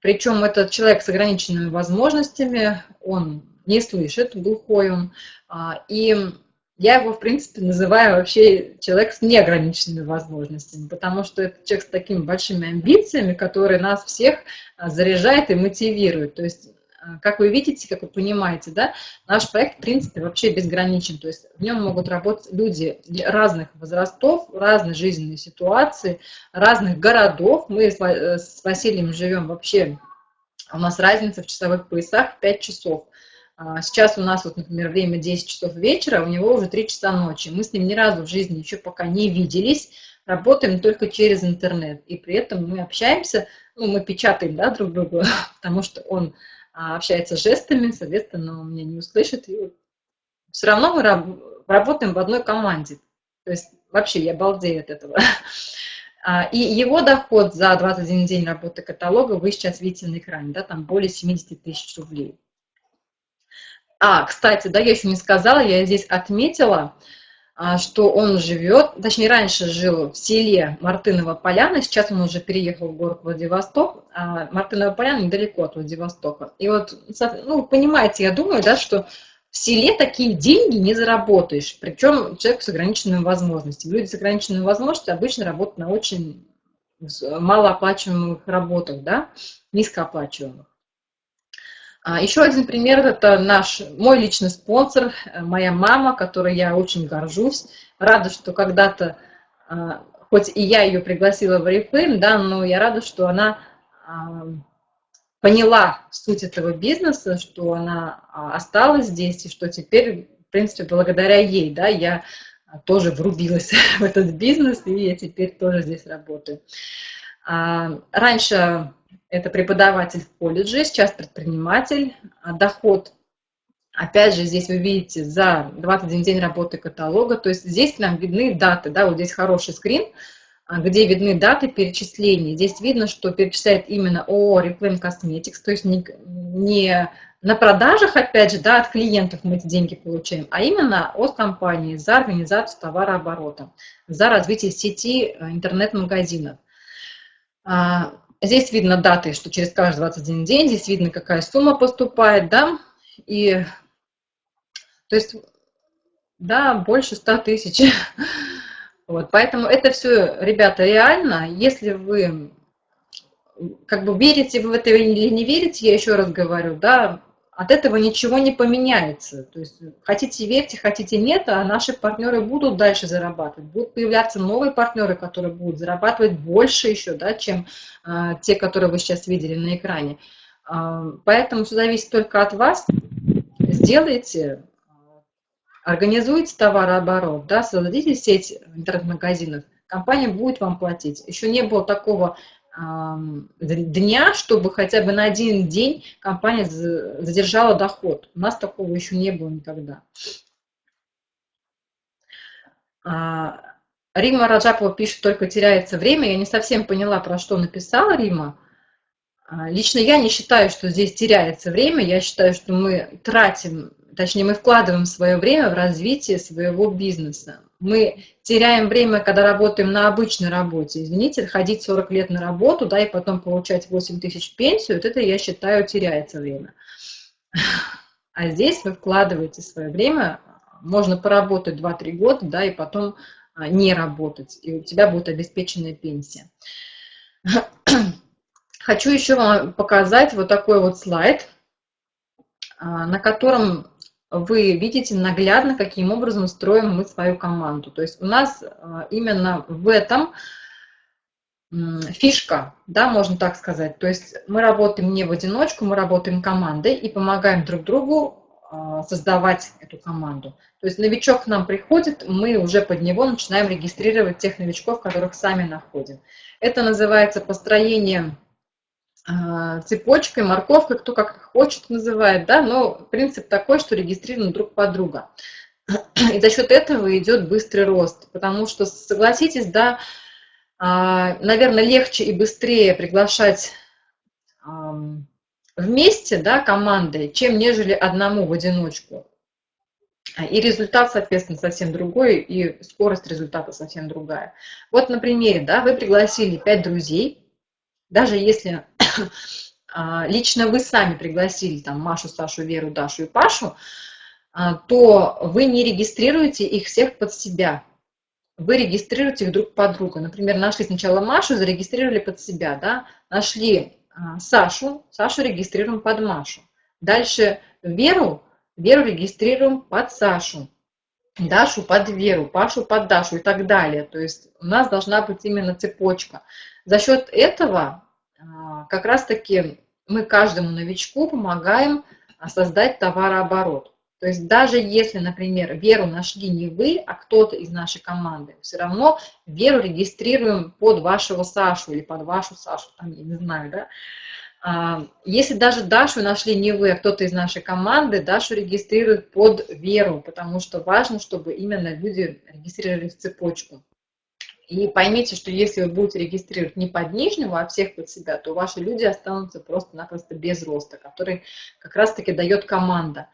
Причем этот человек с ограниченными возможностями, он не слышит, глухой он, а, и я его, в принципе, называю вообще человек с неограниченными возможностями, потому что это человек с такими большими амбициями, который нас всех а, заряжает и мотивирует. То есть а, как вы видите, как вы понимаете, да, наш проект, в принципе, вообще безграничен. То есть в нем могут работать люди разных возрастов, разной жизненной ситуации, разных городов. Мы с э, Василием живем вообще, у нас разница в часовых поясах 5 часов. А, сейчас у нас, вот, например, время 10 часов вечера, у него уже 3 часа ночи. Мы с ним ни разу в жизни еще пока не виделись, работаем только через интернет. И при этом мы общаемся, ну, мы печатаем, да, друг друга, потому что он общается жестами, соответственно, он меня не услышит. И все равно мы работаем в одной команде. То есть вообще я балдею от этого. А, и его доход за 21 день работы каталога вы сейчас видите на экране, да, там более 70 тысяч рублей. А, кстати, да, я еще не сказала, я здесь отметила, а, что он живет, точнее, раньше жил в селе Мартынова Поляна, сейчас он уже переехал в город Владивосток, а Мартынова Поляна недалеко от Владивостока. И вот, ну, понимаете, я думаю, да, что в селе такие деньги не заработаешь, причем человек с ограниченными возможностями. Люди с ограниченными возможностями обычно работают на очень малооплачиваемых работах, да, низкооплачиваемых. А, Еще один пример – это наш, мой личный спонсор, э, моя мама, которой я очень горжусь. Рада, что когда-то, а, хоть и я ее пригласила в Oriflame, да, но я рада, что она а, поняла суть этого бизнеса, что она осталась здесь, и что теперь, в принципе, благодаря ей, да, я тоже врубилась в этот бизнес, и я теперь тоже здесь работаю. Раньше это преподаватель в колледже, сейчас предприниматель, доход Опять же, здесь вы видите за 21 день работы каталога, то есть здесь нам видны даты, да, вот здесь хороший скрин, а, где видны даты перечислений. Здесь видно, что перечисляет именно ООО Reclaim Cosmetics, то есть не, не на продажах, опять же, да, от клиентов мы эти деньги получаем, а именно от компании за организацию товарооборота, за развитие сети э, интернет-магазинов. Здесь видно даты, что через каждый 21 день, здесь видно, какая сумма поступает, да, и то есть, да, больше 100 тысяч. Вот, поэтому это все, ребята, реально. Если вы как бы верите в это или не верите, я еще раз говорю, да, от этого ничего не поменяется. То есть хотите верьте, хотите нет, а наши партнеры будут дальше зарабатывать. Будут появляться новые партнеры, которые будут зарабатывать больше еще, да, чем а, те, которые вы сейчас видели на экране. А, поэтому все зависит только от вас. Сделайте Организуете товарооборот, да, создадите сеть интернет-магазинов, компания будет вам платить. Еще не было такого дня, чтобы хотя бы на один день компания задержала доход. У нас такого еще не было никогда. А, Рима Раджапова пишет, только теряется время. Я не совсем поняла, про что написала Рима. А, лично я не считаю, что здесь теряется время. Я считаю, что мы тратим точнее, мы вкладываем свое время в развитие своего бизнеса. Мы теряем время, когда работаем на обычной работе. Извините, ходить 40 лет на работу, да, и потом получать 8 тысяч пенсию, вот это, я считаю, теряется время. А здесь вы вкладываете свое время, можно поработать 2-3 года, да, и потом а, не работать, и у тебя будет обеспеченная пенсия. Хочу еще вам показать вот такой вот слайд, а, на котором вы видите наглядно, каким образом строим мы свою команду. То есть у нас а, именно в этом фишка, да, можно так сказать. То есть мы работаем не в одиночку, мы работаем командой и помогаем друг другу а, создавать эту команду. То есть новичок к нам приходит, мы уже под него начинаем регистрировать тех новичков, которых сами находим. Это называется построение цепочкой, морковкой, кто как хочет называет, да, но принцип такой, что регистрируем друг под друга. И за счет этого идет быстрый рост, потому что, согласитесь, да, а, наверное, легче и быстрее приглашать вместе, да, командой, чем нежели одному в одиночку. И результат, соответственно, совсем другой, и скорость результата совсем другая. Вот на примере, да, вы пригласили пять друзей, даже если а, лично вы сами пригласили там Машу, Сашу, Веру, Дашу и Пашу, а, то вы не регистрируете их всех под себя. Вы регистрируете их друг под друга. Например, нашли сначала Машу, зарегистрировали под себя, да? нашли а, Сашу, Сашу регистрируем под Машу. Дальше Веру, Веру регистрируем под Сашу. Дашу под Веру, Пашу под Дашу и так далее. То есть у нас должна быть именно цепочка. За счет этого а, как раз-таки мы каждому новичку помогаем а, создать товарооборот. То есть даже если, например, Веру нашли не вы, а кто-то из нашей команды, все равно Веру регистрируем под вашего Сашу или под вашу Сашу, там, я не знаю, да. А, если даже Дашу нашли не вы, а кто-то из нашей команды, Дашу регистрируют под Веру, потому что важно, чтобы именно люди регистрировали в цепочку. И поймите, что если вы будете регистрировать не под нижнего, а всех под себя, то ваши люди останутся просто-напросто без роста, который как раз-таки дает команда.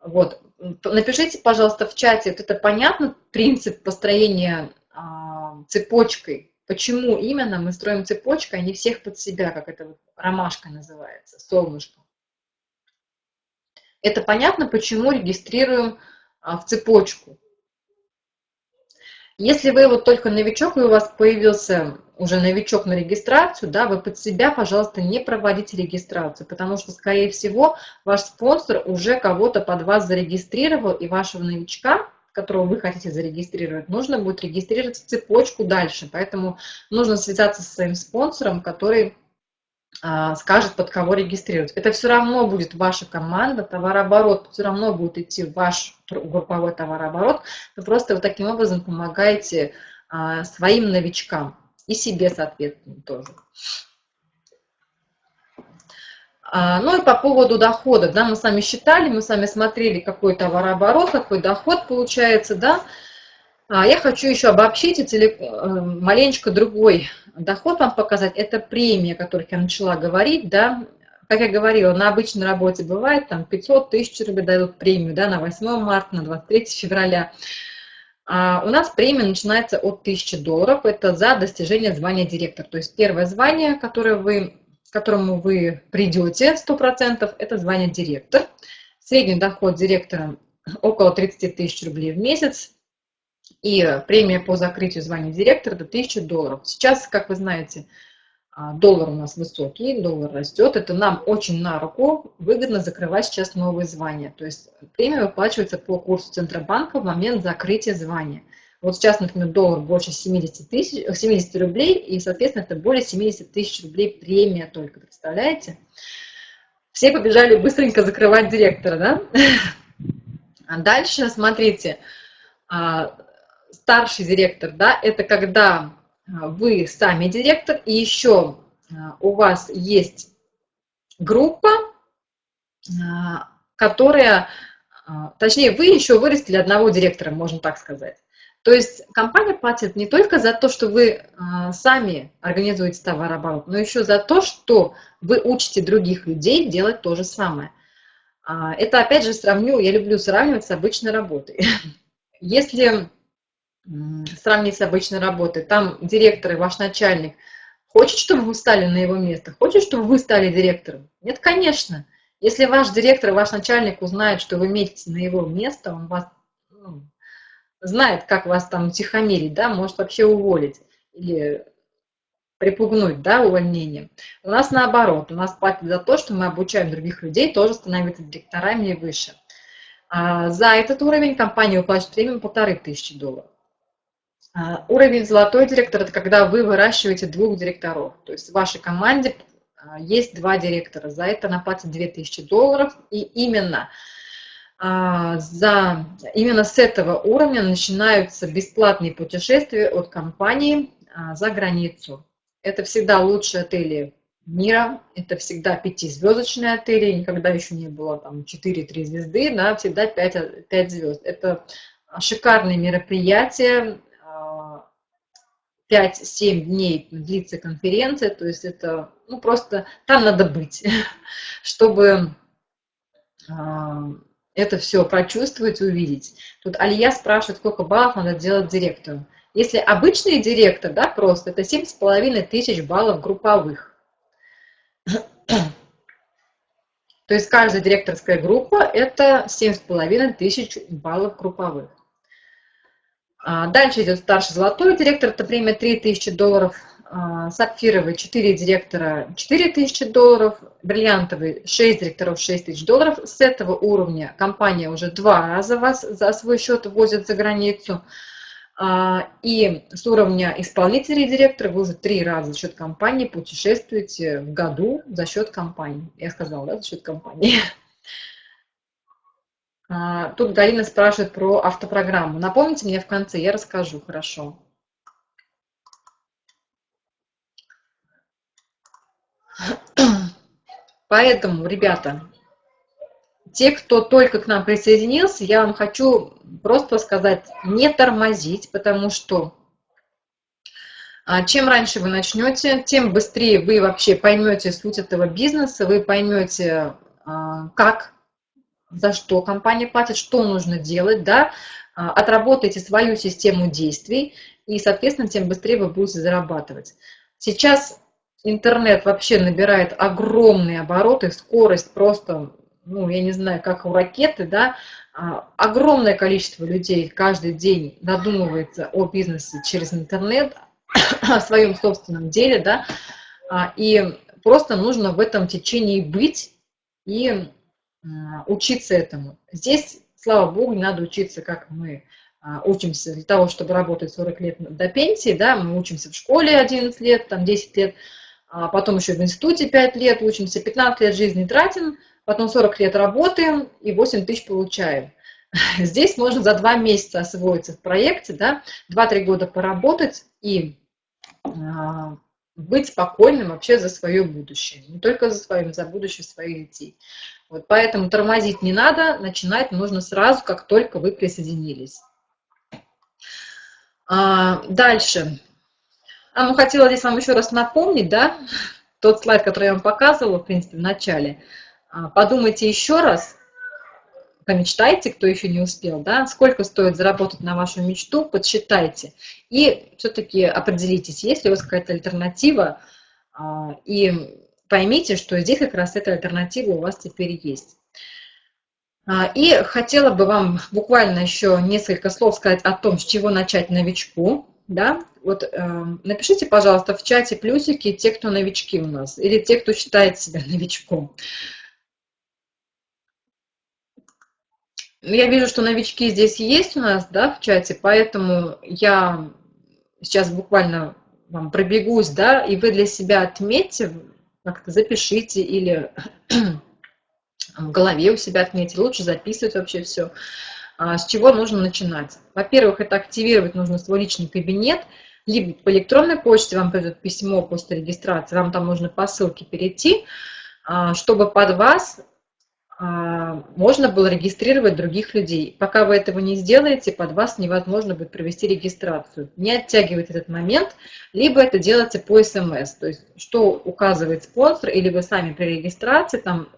Вот. Напишите, пожалуйста, в чате, вот это понятно, принцип построения а, цепочкой, почему именно мы строим цепочкой, а не всех под себя, как это вот ромашка называется, солнышко. Это понятно, почему регистрируем а, в цепочку. Если вы вот только новичок, и у вас появился уже новичок на регистрацию, да, вы под себя, пожалуйста, не проводите регистрацию, потому что, скорее всего, ваш спонсор уже кого-то под вас зарегистрировал, и вашего новичка, которого вы хотите зарегистрировать, нужно будет регистрировать цепочку дальше. Поэтому нужно связаться со своим спонсором, который скажет, под кого регистрировать. Это все равно будет ваша команда, товарооборот все равно будет идти ваш групповой товарооборот. Вы просто вот таким образом помогаете а, своим новичкам и себе, соответственно, тоже. А, ну и по поводу дохода, да, мы с вами считали, мы с вами смотрели, какой товарооборот, какой доход получается, да. Я хочу еще обобщить и э, маленечко другой доход вам показать, это премия, о которой я начала говорить, да, как я говорила, на обычной работе бывает, там 500 тысяч рублей дают премию, да, на 8 марта, на 23 февраля. А у нас премия начинается от 1000 долларов, это за достижение звания директор. То есть первое звание, которое вы, к которому вы придете 100%, это звание директор. Средний доход директора около 30 тысяч рублей в месяц, и премия по закрытию звания директора до 1000 долларов. Сейчас, как вы знаете, а, доллар у нас высокий, доллар растет. Это нам очень на руку выгодно закрывать сейчас новые звания. То есть премия выплачивается по курсу Центробанка в момент закрытия звания. Вот сейчас, например, доллар больше 70, тысяч, 70 рублей, и, соответственно, это более 70 тысяч рублей премия только, представляете? Все побежали быстренько закрывать директора, да? А дальше, смотрите, а, старший директор, да, это когда а, вы сами директор, и еще а, у вас есть группа, а, которая, точнее, вы еще вырастили одного директора, можно так сказать. То есть компания платит не только за то, что вы сами организуете товарооборот, но еще за то, что вы учите других людей делать то же самое. Это, опять же, сравню, я люблю сравнивать с обычной работой. Если сравнить с обычной работой. Там директор и ваш начальник хочет, чтобы вы стали на его место, хочет, чтобы вы стали директором? Нет, конечно. Если ваш директор ваш начальник узнает, что вы метите на его место, он вас ну, знает, как вас там утихомирить, да, может вообще уволить или припугнуть, да, увольнением. У нас наоборот, у нас платят за то, что мы обучаем других людей тоже становиться директорами и выше. А за этот уровень компания уплачивает премию полторы тысячи долларов. А, уровень золотой директор – это когда вы выращиваете двух директоров. То есть в вашей команде а, есть два директора. За это она платит 2000 долларов. И именно, а, за, именно с этого уровня начинаются бесплатные путешествия от компании за границу. Это всегда лучшие отели мира, это всегда пятизвездочные отели, никогда еще не было там 4-3 звезды, да, всегда 5, 5 звезд. Это шикарные мероприятия, 5-7 дней длится конференция, то есть это, ну, просто там надо быть, чтобы а, это все прочувствовать, увидеть. Тут Алия спрашивает, сколько баллов надо делать директору. Если обычный директор, да, просто, это 7,5 тысяч баллов групповых. То есть каждая директорская группа – это 7,5 тысяч баллов групповых. А, дальше идет старший золотой директор, это премия 3000 долларов. А, сапфировый 4 директора 4000 долларов, бриллиантовый 6 директоров 6000 долларов. С этого уровня компания уже два раза вас за свой счет возит за границу. А, и с уровня исполнителей директора вы уже три раза за счет компании путешествуете в году за счет компании. Я сказала, да, за счет компании. А, тут Галина спрашивает про автопрограмму. Напомните мне в конце, я расскажу, хорошо. Поэтому, ребята, те, кто только к нам присоединился, я вам хочу просто сказать, не тормозить, потому что а, чем раньше вы начнете, тем быстрее вы вообще поймете суть этого бизнеса, вы поймете, а, как за что компания платит, что нужно делать, да, а, отработайте свою систему действий, и, соответственно, тем быстрее вы будете зарабатывать. Сейчас интернет вообще набирает огромные обороты, скорость просто, ну, я не знаю, как у ракеты, да, а, огромное количество людей каждый день додумывается о бизнесе через интернет, о своем собственном деле, да, а, и просто нужно в этом течении быть и учиться этому. Здесь, слава богу, не надо учиться, как мы а, учимся для того, чтобы работать 40 лет до пенсии, да, мы учимся в школе 11 лет, там 10 лет, а потом еще в институте 5 лет учимся, 15 лет жизни тратим, потом 40 лет работаем и 8 тысяч получаем. Здесь можно за 2 месяца освоиться в проекте, да, 2-3 года поработать и а, быть спокойным вообще за свое будущее. Не только за свое, за будущее своих детей. Вот поэтому тормозить не надо, начинать нужно сразу, как только вы присоединились. А, дальше. А, ну, хотела здесь вам еще раз напомнить, да, тот слайд, который я вам показывала, в принципе, в начале. А, подумайте еще раз, помечтайте, кто еще не успел, да, сколько стоит заработать на вашу мечту, подсчитайте. И все-таки определитесь, есть ли у вас какая-то альтернатива, а, и поймите, что здесь как раз эта альтернатива у вас теперь есть. А, и хотела бы вам буквально еще несколько слов сказать о том, с чего начать новичку. Да? Вот э, напишите, пожалуйста, в чате плюсики те, кто новички у нас, или те, кто считает себя новичком. Я вижу, что новички здесь есть у нас, да, в чате, поэтому я сейчас буквально вам пробегусь, да, и вы для себя отметьте, как-то запишите или в голове у себя отметьте, лучше записывать вообще все. А, с чего нужно начинать? Во-первых, это активировать нужно свой личный кабинет, либо по электронной почте вам придет письмо после регистрации, вам там нужно по ссылке перейти, а, чтобы под вас можно было регистрировать других людей. Пока вы этого не сделаете, под вас невозможно будет провести регистрацию. Не оттягивайте этот момент, либо это делайте по СМС. То есть, что указывает спонсор, или вы сами при регистрации, там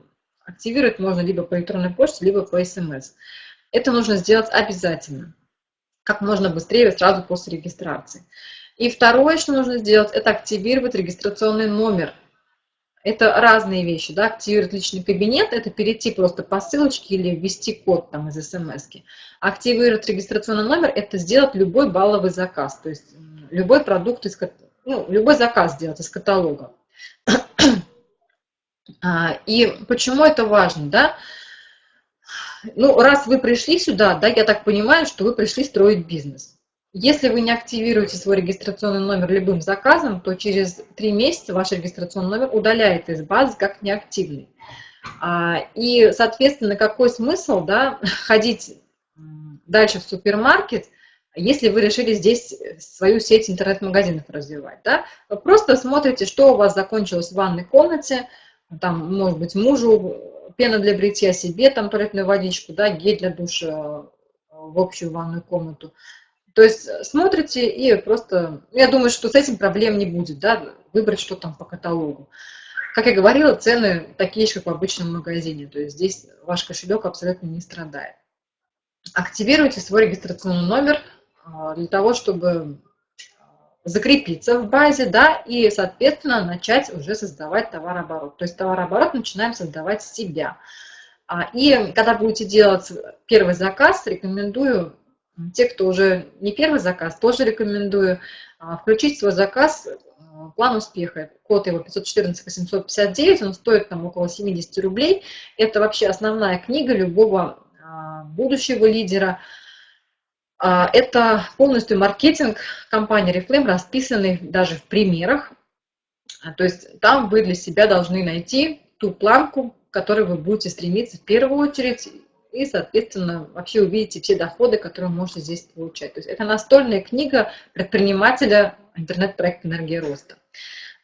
активировать можно либо по электронной почте, либо по СМС. Это нужно сделать обязательно, как можно быстрее, сразу после регистрации. И второе, что нужно сделать, это активировать регистрационный номер – это разные вещи, да, активировать личный кабинет, это перейти просто по ссылочке или ввести код там из смс. -ки. Активировать регистрационный номер, это сделать любой балловый заказ, то есть любой продукт, из, ну, любой заказ сделать из каталога. А, и почему это важно, да? Ну, раз вы пришли сюда, да, я так понимаю, что вы пришли строить бизнес. Если вы не активируете свой регистрационный номер любым заказом, то через три месяца ваш регистрационный номер удаляет из базы как неактивный. А, и, соответственно, какой смысл да, ходить дальше в супермаркет, если вы решили здесь свою сеть интернет-магазинов развивать. Да? Вы просто смотрите, что у вас закончилось в ванной комнате, там, может быть, мужу пена для бритья, себе там туалетную водичку, да, гель для душа в общую ванную комнату. То есть э, смотрите и просто, я думаю, что с этим проблем не будет, да, выбрать что там по каталогу. Как я говорила, цены такие же, как в обычном магазине, то есть здесь ваш кошелек абсолютно не страдает. Активируйте свой регистрационный номер а, для того, чтобы закрепиться в базе, да, и, соответственно, начать уже создавать товарооборот. То есть товарооборот начинаем создавать с себя. А, и когда будете делать первый заказ, рекомендую те, кто уже не первый заказ, тоже рекомендую а, включить свой заказ в план успеха. Код его 514-859, он стоит там около 70 рублей. Это вообще основная книга любого а, будущего лидера. А, это полностью маркетинг компании Reflame, расписанный даже в примерах. То есть там вы для себя должны найти ту планку, к которой вы будете стремиться в первую очередь, и, соответственно, вообще увидите все доходы, которые можете здесь получать. То есть это настольная книга предпринимателя интернет-проекта «Энергия роста».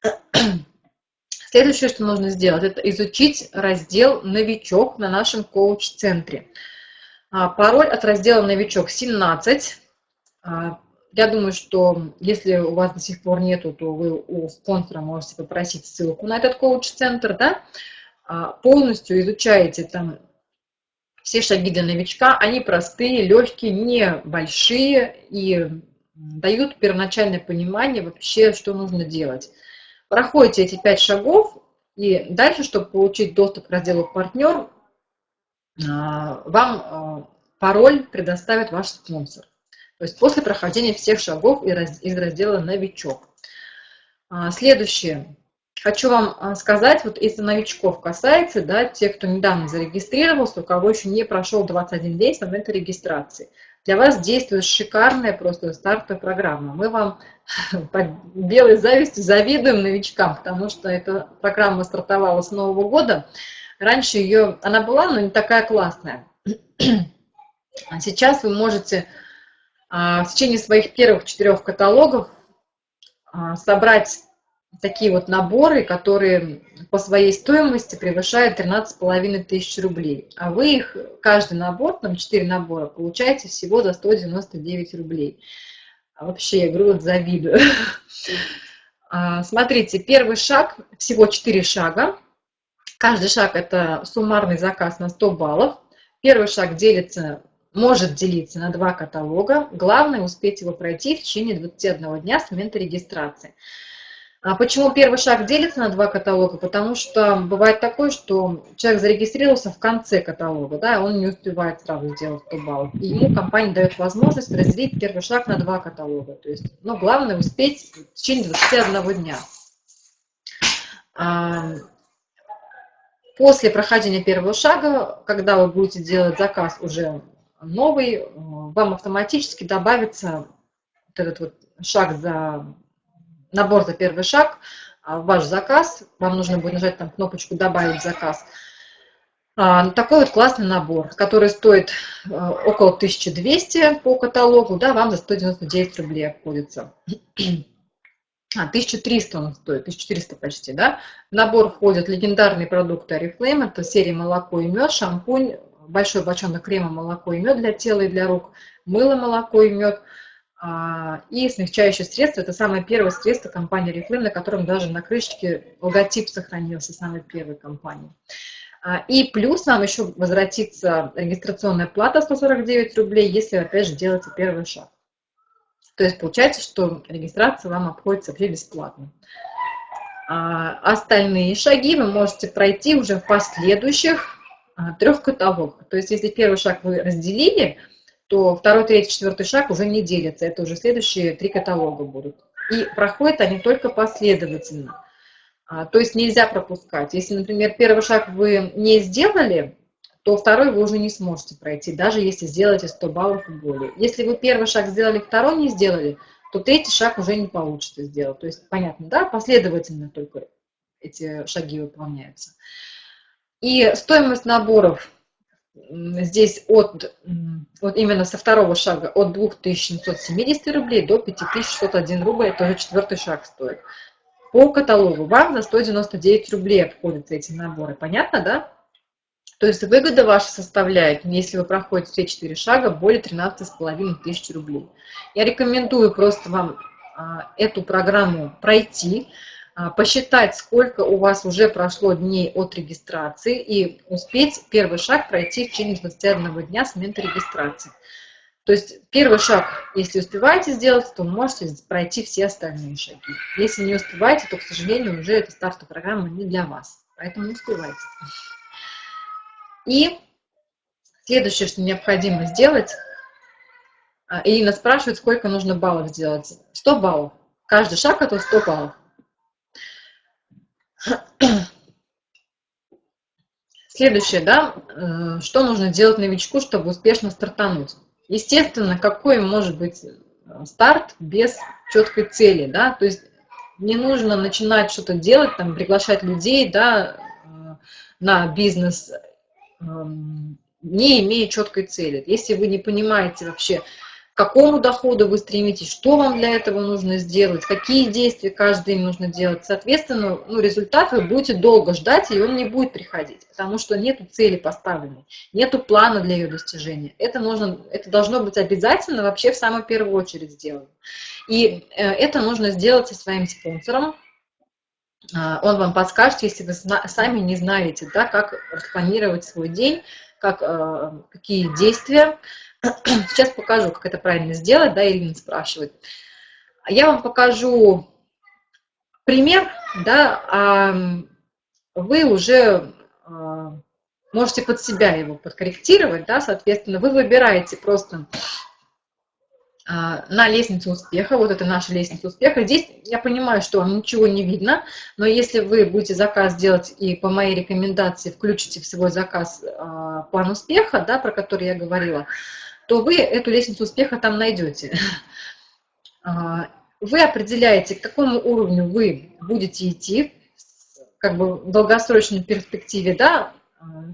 Следующее, что нужно сделать, это изучить раздел «Новичок» на нашем коуч-центре. А, пароль от раздела «Новичок» 17. А, я думаю, что если у вас до сих пор нету, то вы у спонсора можете попросить ссылку на этот коуч-центр, да? А, полностью изучаете там все шаги для новичка, они простые, легкие, небольшие и дают первоначальное понимание вообще, что нужно делать. Проходите эти пять шагов, и дальше, чтобы получить доступ к разделу «Партнер», а, вам а, пароль предоставит ваш спонсор. То есть после прохождения всех шагов из раздела «Новичок». А, следующее. Хочу вам а, сказать, вот если новичков касается, да, те, кто недавно зарегистрировался, у кого еще не прошел 21 день с момента регистрации. для вас действует шикарная просто стартовая программа. Мы вам по белой зависти завидуем новичкам, потому что эта программа стартовала с Нового года. Раньше ее, она была, но не такая классная. А сейчас вы можете а, в течение своих первых четырех каталогов собрать такие вот наборы, которые по своей стоимости превышают 13,5 тысяч рублей. А вы их, каждый набор, там 4 набора, получаете всего за 199 рублей. А вообще, я говорю, вот завидую. А, смотрите, первый шаг, всего 4 шага. Каждый шаг – это суммарный заказ на 100 баллов. Первый шаг делится, может делиться на два каталога. Главное – успеть его пройти в течение 21 дня с момента регистрации. А почему первый шаг делится на два каталога? Потому что бывает такое, что человек зарегистрировался в конце каталога, да, он не успевает сразу сделать 100 баллов. И ему компания дает возможность разделить первый шаг на два каталога. То есть, ну, главное успеть в течение 21 дня. А, после прохождения первого шага, когда вы будете делать заказ уже новый, вам автоматически добавится вот этот вот шаг за набор за первый шаг, а, ваш заказ, вам нужно будет нажать там кнопочку «Добавить заказ». А, такой вот классный набор, который стоит а, около 1200 по каталогу, да, вам за 199 рублей обходится. А, 1300 он стоит, 1400 почти, да. В набор входят легендарные продукты Oriflame, это серия молоко и мед, шампунь, большой бочонок крема, молоко и мед для тела и для рук, мыло, молоко и мед – и смягчающее средство – это самое первое средство компании Reflame, на котором даже на крышечке логотип сохранился самой первой компании. А, и плюс вам еще возвратится регистрационная плата 149 рублей, если, опять же, делаете первый шаг. То есть получается, что регистрация вам обходится вообще бесплатно. А остальные шаги вы можете пройти уже в последующих трех каталогах. То есть если первый шаг вы разделили – то второй, третий, четвертый шаг уже не делятся. Это уже следующие три каталога будут. И проходят они только последовательно. А, то есть нельзя пропускать. Если, например, первый шаг вы не сделали, то второй вы уже не сможете пройти, даже если сделаете 100 баллов и более. Если вы первый шаг сделали, второй не сделали, то третий шаг уже не получится сделать. То есть, понятно, да, последовательно только эти шаги выполняются. И стоимость наборов здесь от, вот именно со второго шага от 2770 рублей до 5601 рубль, это уже четвертый шаг стоит. По каталогу вам за 199 рублей обходятся эти наборы. Понятно, да? То есть выгода ваша составляет, если вы проходите все четыре шага, более 13,5 тысяч рублей. Я рекомендую просто вам а, эту программу пройти, посчитать, сколько у вас уже прошло дней от регистрации и успеть первый шаг пройти в течение 21 дня с момента регистрации. То есть первый шаг, если успеваете сделать, то можете пройти все остальные шаги. Если не успеваете, то, к сожалению, уже эта стартовая программа не для вас. Поэтому успевайте. И следующее, что необходимо сделать, а, Ирина спрашивает, сколько нужно баллов сделать. 100 баллов. Каждый шаг это 100 баллов. Следующее, да, э, что нужно делать новичку, чтобы успешно стартануть? Естественно, какой может быть э, старт без четкой цели, да, то есть не нужно начинать что-то делать, там, приглашать людей, да, э, на бизнес, эм, не имея четкой цели. Если вы не понимаете вообще, к какому доходу вы стремитесь, что вам для этого нужно сделать, какие действия каждый день нужно делать. Соответственно, ну, результат вы будете долго ждать, и он не будет приходить, потому что нет цели поставленной, нет плана для ее достижения. Это, нужно, это должно быть обязательно вообще в самую первую очередь сделано. И э, это нужно сделать со своим спонсором, а, он вам подскажет, если вы сами не знаете, да, как распланировать свой день, как, э, какие действия Сейчас покажу, как это правильно сделать, да, Ирина спрашивает. Я вам покажу пример, да, а вы уже а, можете под себя его подкорректировать, да, соответственно, вы выбираете просто а, на лестницу успеха, вот это наша лестница успеха. Здесь я понимаю, что вам ничего не видно, но если вы будете заказ делать и по моей рекомендации включите в свой заказ а, план успеха, да, про который я говорила, то вы эту лестницу успеха там найдете. А, вы определяете, к какому уровню вы будете идти, как бы в долгосрочной перспективе, да,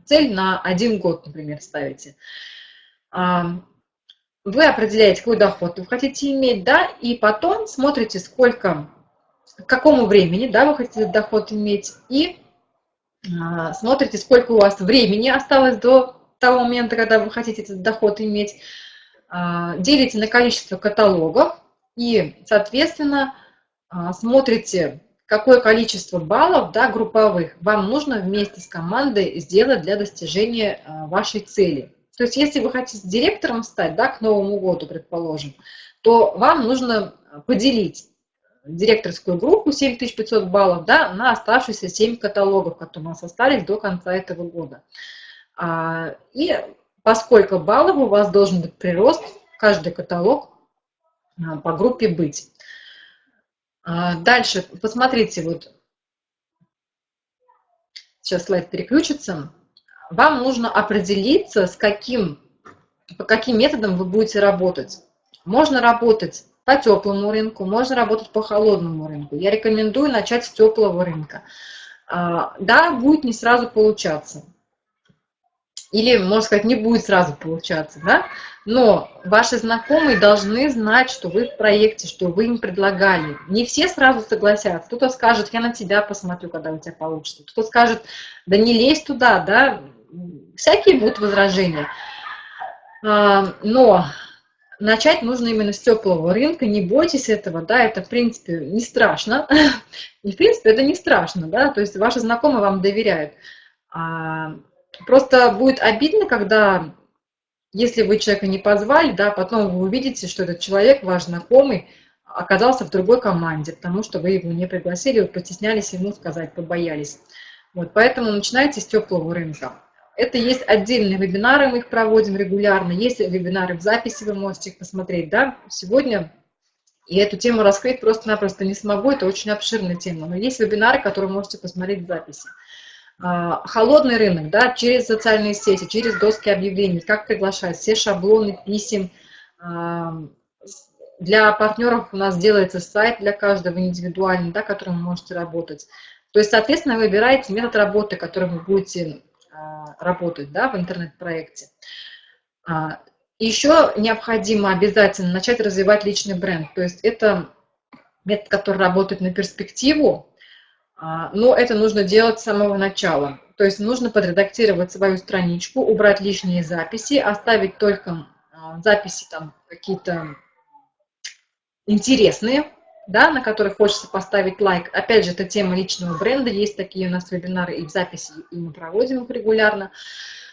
цель на один год, например, ставите. А, вы определяете, какой доход вы хотите иметь, да, и потом смотрите, сколько, к какому времени, да, вы хотите доход иметь, и а, смотрите, сколько у вас времени осталось до того момента, когда вы хотите этот доход иметь, а, делите на количество каталогов и, соответственно, а, смотрите, какое количество баллов да, групповых вам нужно вместе с командой сделать для достижения вашей цели. То есть если вы хотите директором стать да, к Новому году, предположим, то вам нужно поделить директорскую группу 7500 баллов да, на оставшиеся 7 каталогов, которые у нас остались до конца этого года. А, и поскольку баллов у вас должен быть прирост, каждый каталог а, по группе быть. А, дальше, посмотрите, вот сейчас слайд переключится. Вам нужно определиться, с каким, по каким методам вы будете работать. Можно работать по теплому рынку, можно работать по холодному рынку. Я рекомендую начать с теплого рынка. Да, будет не сразу получаться или, можно сказать, не будет сразу получаться, да, но ваши знакомые должны знать, что вы в проекте, что вы им предлагали. Не все сразу согласятся. Кто-то скажет, я на тебя посмотрю, когда у тебя получится. Кто-то скажет, да не лезь туда, да, всякие будут возражения. А, но начать нужно именно с теплого рынка, не бойтесь этого, да, это, в принципе, не страшно. И, в принципе, это не страшно, да, то есть ваши знакомые вам доверяют. Просто будет обидно, когда, если вы человека не позвали, да, потом вы увидите, что этот человек, ваш знакомый, оказался в другой команде, потому что вы его не пригласили, вы постеснялись ему сказать, побоялись. Вот, поэтому начинайте с теплого рынка. Это есть отдельные вебинары, мы их проводим регулярно. Есть вебинары в записи, вы можете их посмотреть. Да? Сегодня и эту тему раскрыть просто-напросто не смогу, это очень обширная тема. Но есть вебинары, которые можете посмотреть в записи. А, холодный рынок, да, через социальные сети, через доски объявлений, как приглашать, все шаблоны писем. А, для партнеров у нас делается сайт для каждого индивидуальный, да, которым вы можете работать. То есть, соответственно, вы выбираете метод работы, которым вы будете а, работать да, в интернет-проекте. Еще необходимо обязательно начать развивать личный бренд. То есть это метод, который работает на перспективу, но это нужно делать с самого начала. То есть нужно подредактировать свою страничку, убрать лишние записи, оставить только а, записи там какие-то интересные, да, на которых хочется поставить лайк. Опять же, это тема личного бренда, есть такие у нас вебинары и в записи, и мы проводим их регулярно.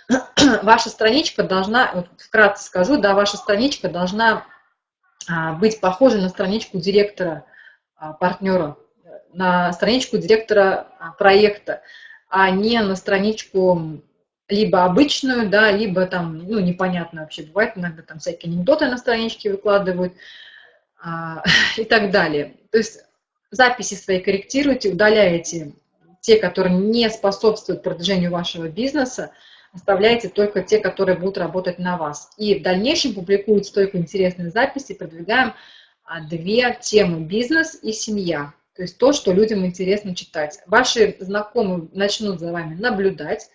Ваша страничка должна, вот вкратце скажу, да, ваша страничка должна а, быть похожа на страничку директора, партнера на страничку директора а, проекта, а не на страничку либо обычную, да, либо там, ну, непонятно вообще, бывает иногда там всякие анекдоты на страничке выкладывают а, и так далее. То есть записи свои корректируйте, удаляете те, которые не способствуют продвижению вашего бизнеса, оставляйте только те, которые будут работать на вас. И в дальнейшем публикуются только интересные записи, продвигаем а, две темы – бизнес и семья. То есть то, что людям интересно читать. Ваши знакомые начнут за вами наблюдать.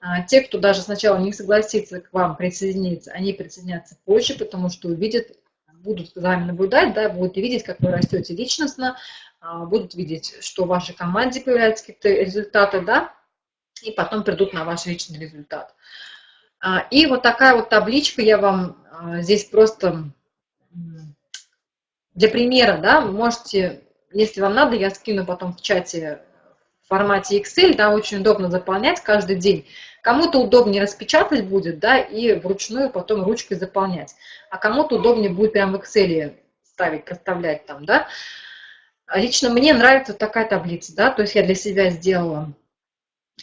А, те, кто даже сначала не согласится к вам присоединиться, они присоединятся позже, потому что увидят, будут за вами наблюдать, да, будут видеть, как вы растете личностно, а, будут видеть, что в вашей команде появляются какие-то результаты, да, и потом придут на ваш личный результат. А, и вот такая вот табличка я вам здесь просто для примера, да, можете если вам надо, я скину потом в чате в формате Excel, да, очень удобно заполнять каждый день. Кому-то удобнее распечатать будет, да, и вручную потом ручкой заполнять. А кому-то удобнее будет прям в Excel ставить, проставлять там, да. Лично мне нравится такая таблица, да, то есть я для себя сделала.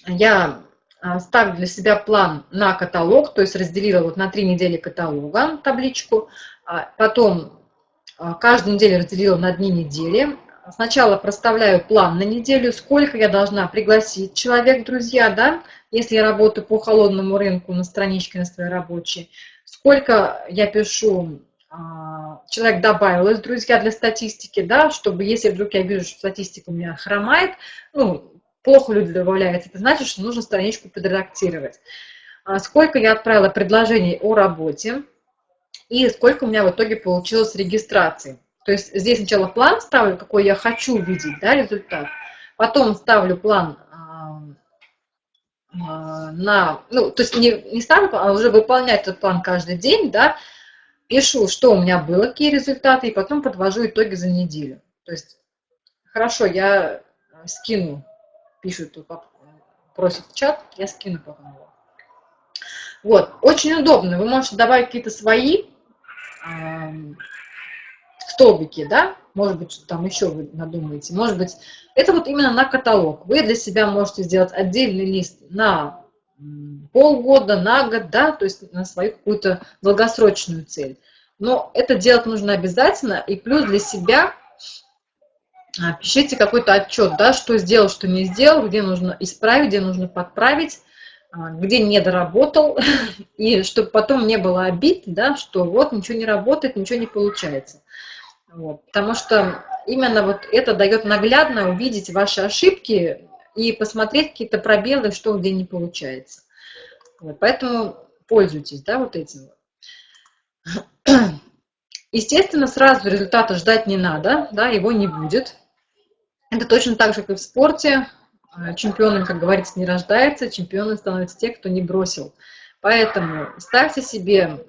Я а, ставлю для себя план на каталог, то есть разделила вот на три недели каталога табличку, а потом а, каждую неделю разделила на дни недели, сначала проставляю план на неделю, сколько я должна пригласить человек, друзья, да, если я работаю по холодному рынку на страничке на своей рабочей, сколько я пишу, а, человек добавил из друзья для статистики, да, чтобы если вдруг я вижу, что статистика у меня хромает, ну, плохо люди добавляют, это значит, что нужно страничку подредактировать. А сколько я отправила предложений о работе и сколько у меня в итоге получилось регистрации. То есть здесь сначала план ставлю, какой я хочу видеть, да, результат. Потом ставлю план а, на, ну, то есть не, не ставлю, а уже выполнять этот план каждый день, да, пишу, что у меня было, какие результаты, и потом подвожу итоги за неделю. То есть, хорошо, я скину, пишут, просят в чат, я скину потом его. Вот, очень удобно, вы можете добавить какие-то свои столбики, да, может быть, что там еще вы надумаете, может быть, это вот именно на каталог. Вы для себя можете сделать отдельный лист на полгода, на год, да, то есть на свою какую-то долгосрочную цель. Но это делать нужно обязательно, и плюс для себя а, пишите какой-то отчет, да, что сделал, что не сделал, где нужно исправить, где нужно подправить, а, где не доработал, и чтобы потом не было обид, да, что вот ничего не работает, ничего не получается. Вот. Потому что именно вот это дает наглядно увидеть ваши ошибки и посмотреть какие-то пробелы, что где не получается. Вот. Поэтому пользуйтесь да, вот этим. Естественно, сразу результата ждать не надо, да, его не будет. Это точно так же, как и в спорте. Чемпионом, как говорится, не рождается, чемпионом становятся те, кто не бросил. Поэтому ставьте себе а,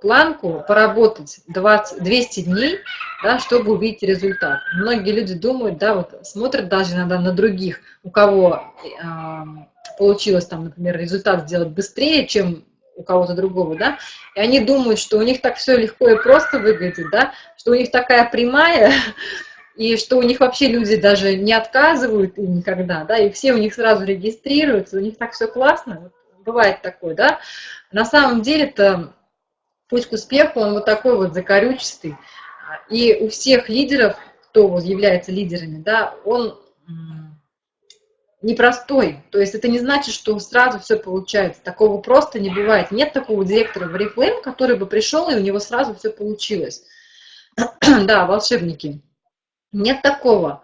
планку поработать 20, 200 дней, да, чтобы увидеть результат. Многие люди думают, да, вот смотрят даже иногда на других, у кого э, получилось там, например, результат сделать быстрее, чем у кого-то другого, да, и они думают, что у них так все легко и просто выглядит, да, что у них такая прямая, и что у них вообще люди даже не отказывают им никогда, да, и все у них сразу регистрируются, у них так все классно, бывает такое, да. На самом деле это путь к успеху, он вот такой вот закорючистый. И у всех лидеров, кто вот является лидерами, да, он непростой. То есть это не значит, что сразу все получается. Такого просто не бывает. Нет такого директора в Oriflame, который бы пришел, и у него сразу все получилось. да, волшебники. Нет такого.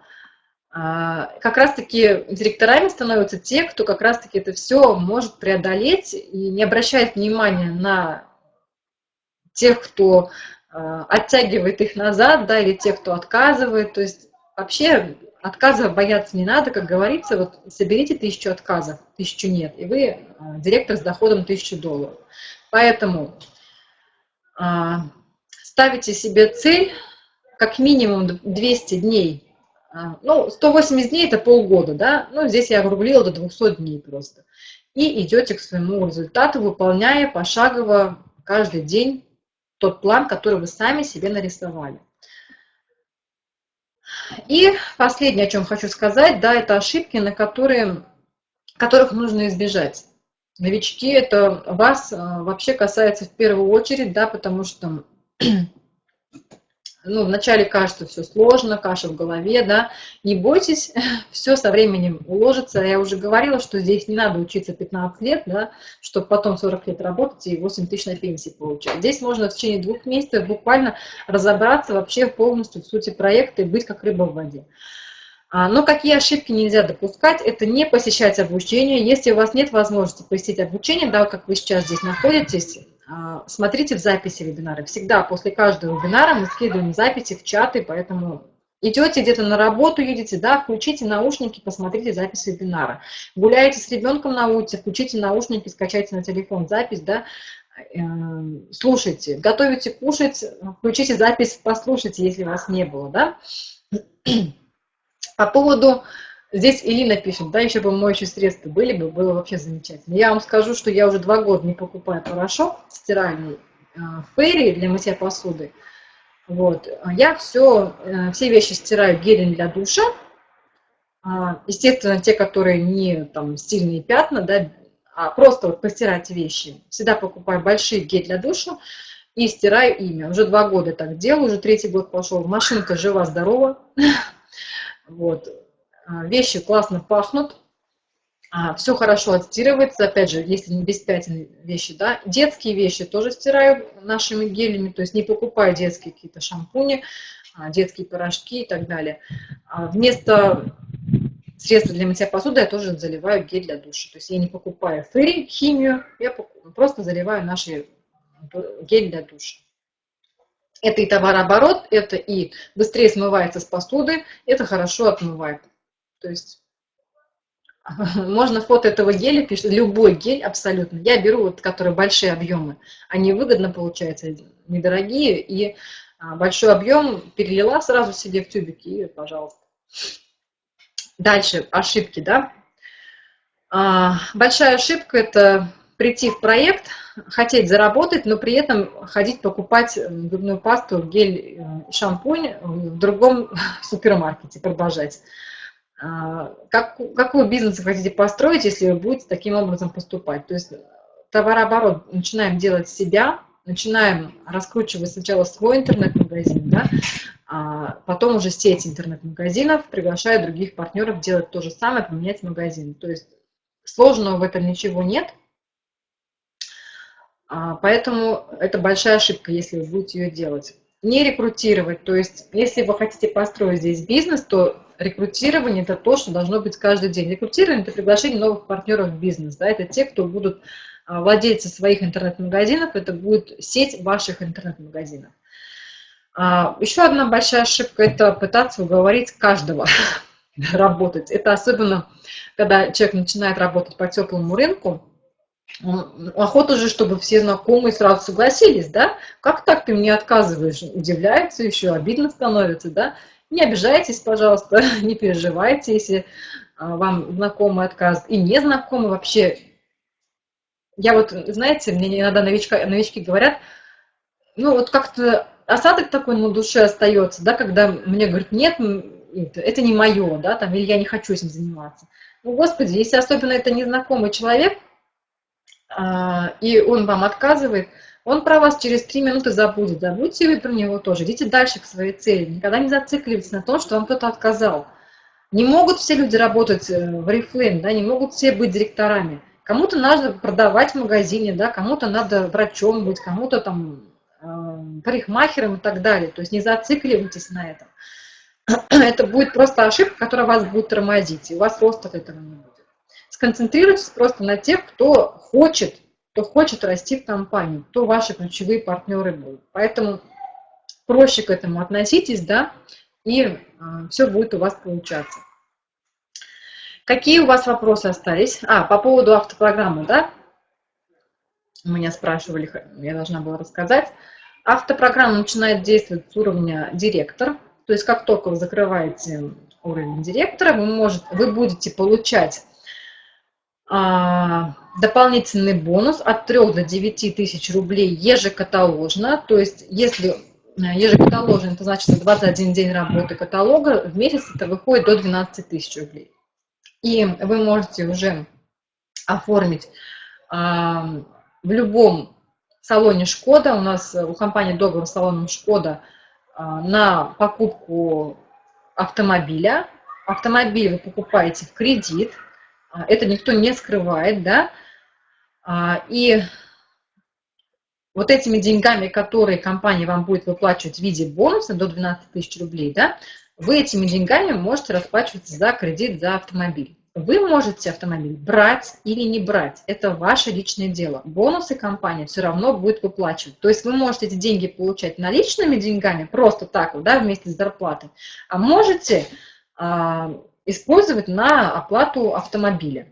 А, как раз-таки директорами становятся те, кто как раз-таки это все может преодолеть и не обращает внимания на тех, кто э, оттягивает их назад, да, или тех, кто отказывает. То есть вообще отказов бояться не надо, как говорится, вот соберите тысячу отказов, тысячу нет, и вы э, директор с доходом тысячу долларов. Поэтому э, ставите себе цель как минимум 200 дней. Ну, 180 дней это полгода, да, ну, здесь я округлила до 200 дней просто. И идете к своему результату, выполняя пошагово каждый день тот план, который вы сами себе нарисовали. И последнее, о чем хочу сказать, да, это ошибки, на которые, которых нужно избежать. Новички, это вас э, вообще касается в первую очередь, да, потому что ну, вначале кажется все сложно, каша в голове, да, не бойтесь, все со временем уложится. Я уже говорила, что здесь не надо учиться 15 лет, да, чтобы потом 40 лет работать и 8 тысяч на пенсии получать. Здесь можно в течение двух месяцев буквально разобраться вообще полностью в сути проекта и быть как рыба в воде. А, но какие ошибки нельзя допускать, это не посещать обучение. Если у вас нет возможности посетить обучение, да, как вы сейчас здесь находитесь, смотрите в записи вебинара. Всегда после каждого вебинара мы скидываем записи в чаты, поэтому идете где-то на работу, едете, да, включите наушники, посмотрите запись вебинара. Гуляете с ребенком на улице, включите наушники, скачайте на телефон запись, да, э, слушайте. Готовите кушать, включите запись, послушайте, если вас не было, да. По поводу Здесь Ирина пишет, да, еще бы моющие средства были бы, было вообще замечательно. Я вам скажу, что я уже два года не покупаю порошок стиральный э, Фейри для мытья посуды. Вот. Я все, э, все вещи стираю гелем для душа. А, естественно, те, которые не там стильные пятна, да, а просто вот постирать вещи. Всегда покупаю большие гель для душа и стираю ими. Уже два года так делаю, уже третий год пошел. Машинка жива-здорова. Вот. А, вещи классно пахнут. А, все хорошо отстирывается, опять же, если не без пятен вещи, да. Детские вещи тоже стираю нашими гелями, то есть не покупаю детские какие-то шампуни, а, детские порошки и так далее. А вместо средства для мытья посуды я тоже заливаю гель для душа. То есть я не покупаю фэри, химию, я просто заливаю наши гель для душа. Это и товарооборот, это и быстрее смывается с посуды, это хорошо отмывает. То есть можно фото этого геля, пишет, любой гель абсолютно. Я беру вот, которые большие объемы. Они выгодно получаются, недорогие. И а, большой объем перелила сразу себе в тюбик и, пожалуйста. Дальше ошибки, да. А, большая ошибка – это прийти в проект, хотеть заработать, но при этом ходить покупать зубную пасту, гель, э, шампунь в другом супермаркете, продолжать. А, как, какой бизнес вы хотите построить, если вы будете таким образом поступать? То есть товарооборот начинаем делать себя, начинаем раскручивать сначала свой интернет-магазин, да, а потом уже сеть интернет-магазинов, приглашая других партнеров делать то же самое, поменять магазин. То есть сложного в этом ничего нет, а, поэтому это большая ошибка, если вы будете ее делать. Не рекрутировать, то есть если вы хотите построить здесь бизнес, то рекрутирование – это то, что должно быть каждый день. Рекрутирование – это приглашение новых партнеров в бизнес. Да? Это те, кто будут а, владельцы своих интернет-магазинов, это будет сеть ваших интернет-магазинов. А, еще одна большая ошибка – это пытаться уговорить каждого работать. Это особенно, когда человек начинает работать по теплому рынку, охота же, чтобы все знакомые сразу согласились, да? Как так ты мне отказываешь? Удивляется еще, обидно становится, да? Не обижайтесь, пожалуйста, не переживайте, если а, вам знакомый отказ и незнакомый вообще. Я вот, знаете, мне иногда новичка, новички говорят, ну вот как-то осадок такой на душе остается, да, когда мне говорят, нет, это не мое, да, там, или я не хочу этим заниматься. Ну, Господи, если особенно это незнакомый человек, а, и он вам отказывает, он про вас через три минуты забудет. Забудьте вы про него тоже. Идите дальше к своей цели. Никогда не зацикливайтесь на том, что вам кто-то отказал. Не могут все люди работать э, в Reflame, да, не могут все быть директорами. Кому-то надо продавать в магазине, да, кому-то надо врачом быть, кому-то там э, парикмахером и так далее. То есть не зацикливайтесь на этом. Это будет просто ошибка, которая вас будет тормозить, и у вас роста от этого не будет. Сконцентрируйтесь просто на тех, кто хочет кто хочет расти в компанию, кто ваши ключевые партнеры будут. Поэтому проще к этому относитесь, да, и э, все будет у вас получаться. Какие у вас вопросы остались? А, по поводу автопрограммы, да? Меня спрашивали, я должна была рассказать. Автопрограмма начинает действовать с уровня директор. То есть как только вы закрываете уровень директора, вы, может, вы будете получать а, дополнительный бонус от 3 до 9 тысяч рублей ежекаталожно. То есть если э, ежекаталожно, это значит 21 день работы каталога, в месяц это выходит до 12 тысяч рублей. И вы можете уже оформить а, в любом салоне Шкода, у нас у компании договор салоном Шкода а, на покупку автомобиля. Автомобиль вы покупаете в кредит, а, это никто не скрывает, да, а, и вот этими деньгами, которые компания вам будет выплачивать в виде бонуса до 12 тысяч рублей, да, вы этими деньгами можете расплачиваться за кредит, за автомобиль. Вы можете автомобиль брать или не брать. Это ваше личное дело. Бонусы компания все равно будет выплачивать. То есть вы можете эти деньги получать наличными деньгами, просто так вот, да, вместе с зарплатой. А можете а, использовать на оплату автомобиля.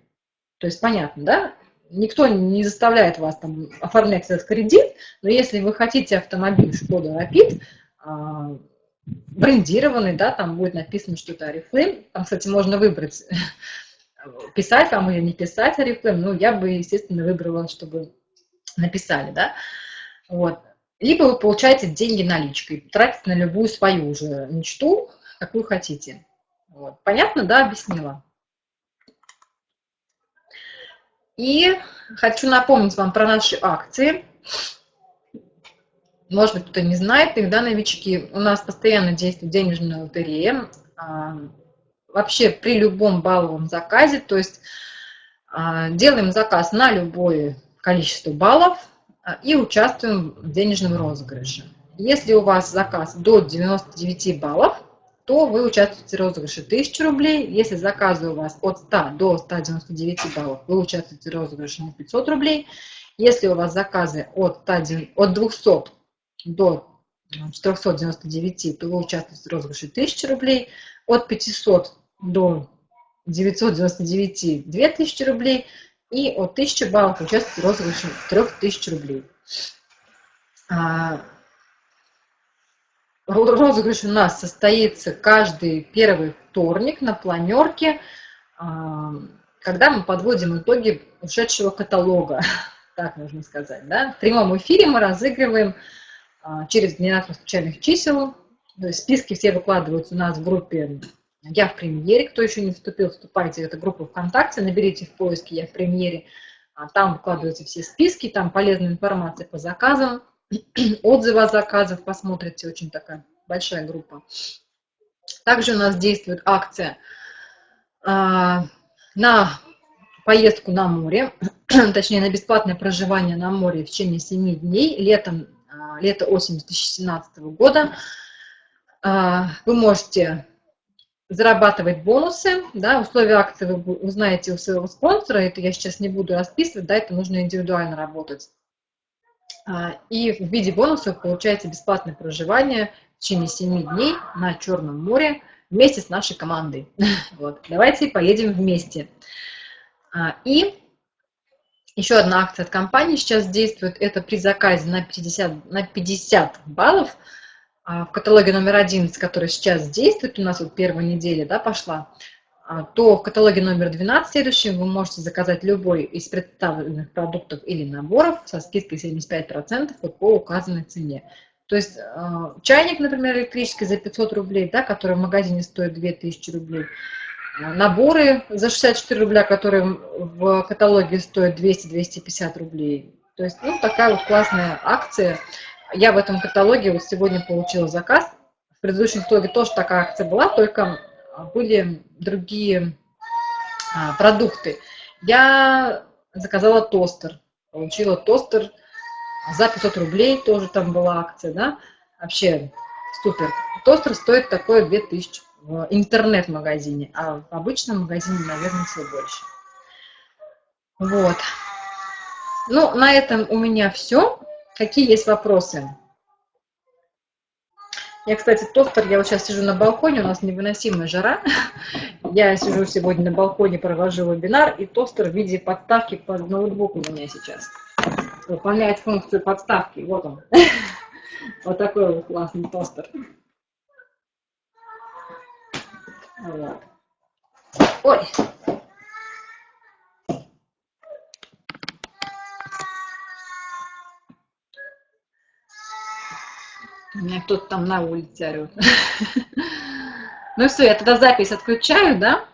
То есть понятно, да? Никто не заставляет вас там оформлять этот кредит, но если вы хотите автомобиль Шкода а, брендированный, да, там будет написано что-то Oriflame, там, кстати, можно выбрать, писать вам или не писать Oriflame, ну, я бы, естественно, выбрала, чтобы написали, да, вот. Либо вы получаете деньги наличкой, тратите на любую свою уже мечту, какую хотите. Вот. Понятно, да, объяснила? И хочу напомнить вам про наши акции. Может быть, кто-то не знает, тогда новички. У нас постоянно действует денежная лотерея. А, вообще при любом балловом заказе, то есть А, делаем заказ на любое количество баллов а, и участвуем в денежном розыгрыше. Если у вас заказ до 99 баллов, то вы участвуете в розыгрыше 1000 рублей. Если заказы у вас от 100 до 199 баллов, вы участвуете в розыгрыше на 500 рублей. Если у вас заказы от, 100, от 200 до 499, то вы участвуете в розыгрыше 1000 рублей. От 500 до 999 2000 рублей. И от 1000 баллов участвуете в розыгрыше 3000 рублей. Розыгрыш у нас состоится каждый первый вторник на планерке, а, когда мы подводим итоги ушедшего каталога, так можно сказать. Да? В прямом эфире мы разыгрываем а, через генератор случайных чисел. Списки все выкладываются у нас в группе «Я в премьере». Кто еще не вступил, вступайте в эту группу ВКонтакте, наберите в поиске «Я в премьере». А, там выкладываются все списки, там полезная информация по заказам, отзывы о заказах посмотрите, очень такая большая группа. Также у нас действует акция а, на поездку на море, точнее на бесплатное проживание на море в течение 7 дней, летом, а, лето-осень 2017 года. А, вы можете зарабатывать бонусы, да, условия акции вы узнаете у своего спонсора, это я сейчас не буду расписывать, да, это нужно индивидуально работать. А, и в виде бонусов получаете бесплатное проживание в течение 7 дней на Черном море вместе с нашей командой. Вот. Давайте поедем вместе. А, и еще одна акция от компании сейчас действует. Это при заказе на 50, на 50 баллов а, в каталоге номер 11, который сейчас действует, у нас вот первая неделя да, пошла, то в каталоге номер 12 следующем вы можете заказать любой из представленных продуктов или наборов со скидкой 75% вот по указанной цене. То есть а, чайник, например, электрический за 500 рублей, да, который в магазине стоит 2000 рублей, а, наборы за 64 рубля, которые в каталоге стоят 200-250 рублей. То есть ну, такая вот классная акция. Я в этом каталоге вот сегодня получила заказ. В предыдущем каталоге тоже такая акция была, только были другие а, продукты. Я заказала тостер, получила тостер за 500 рублей, тоже там была акция, да, вообще супер. Тостер стоит такое 2000 в интернет-магазине, а в обычном магазине, наверное, все больше. Вот. Ну, на этом у меня все. Какие есть вопросы? Я, кстати, тостер, я вот сейчас сижу на балконе, у нас невыносимая жара. Я сижу сегодня на балконе, провожу вебинар, и тостер в виде подставки под ноутбук у меня сейчас. Выполняет функцию подставки. Вот он. Вот такой вот классный тостер. Вот. Ой, меня кто-то там на улице орет. Ну все, я тогда запись отключаю, да?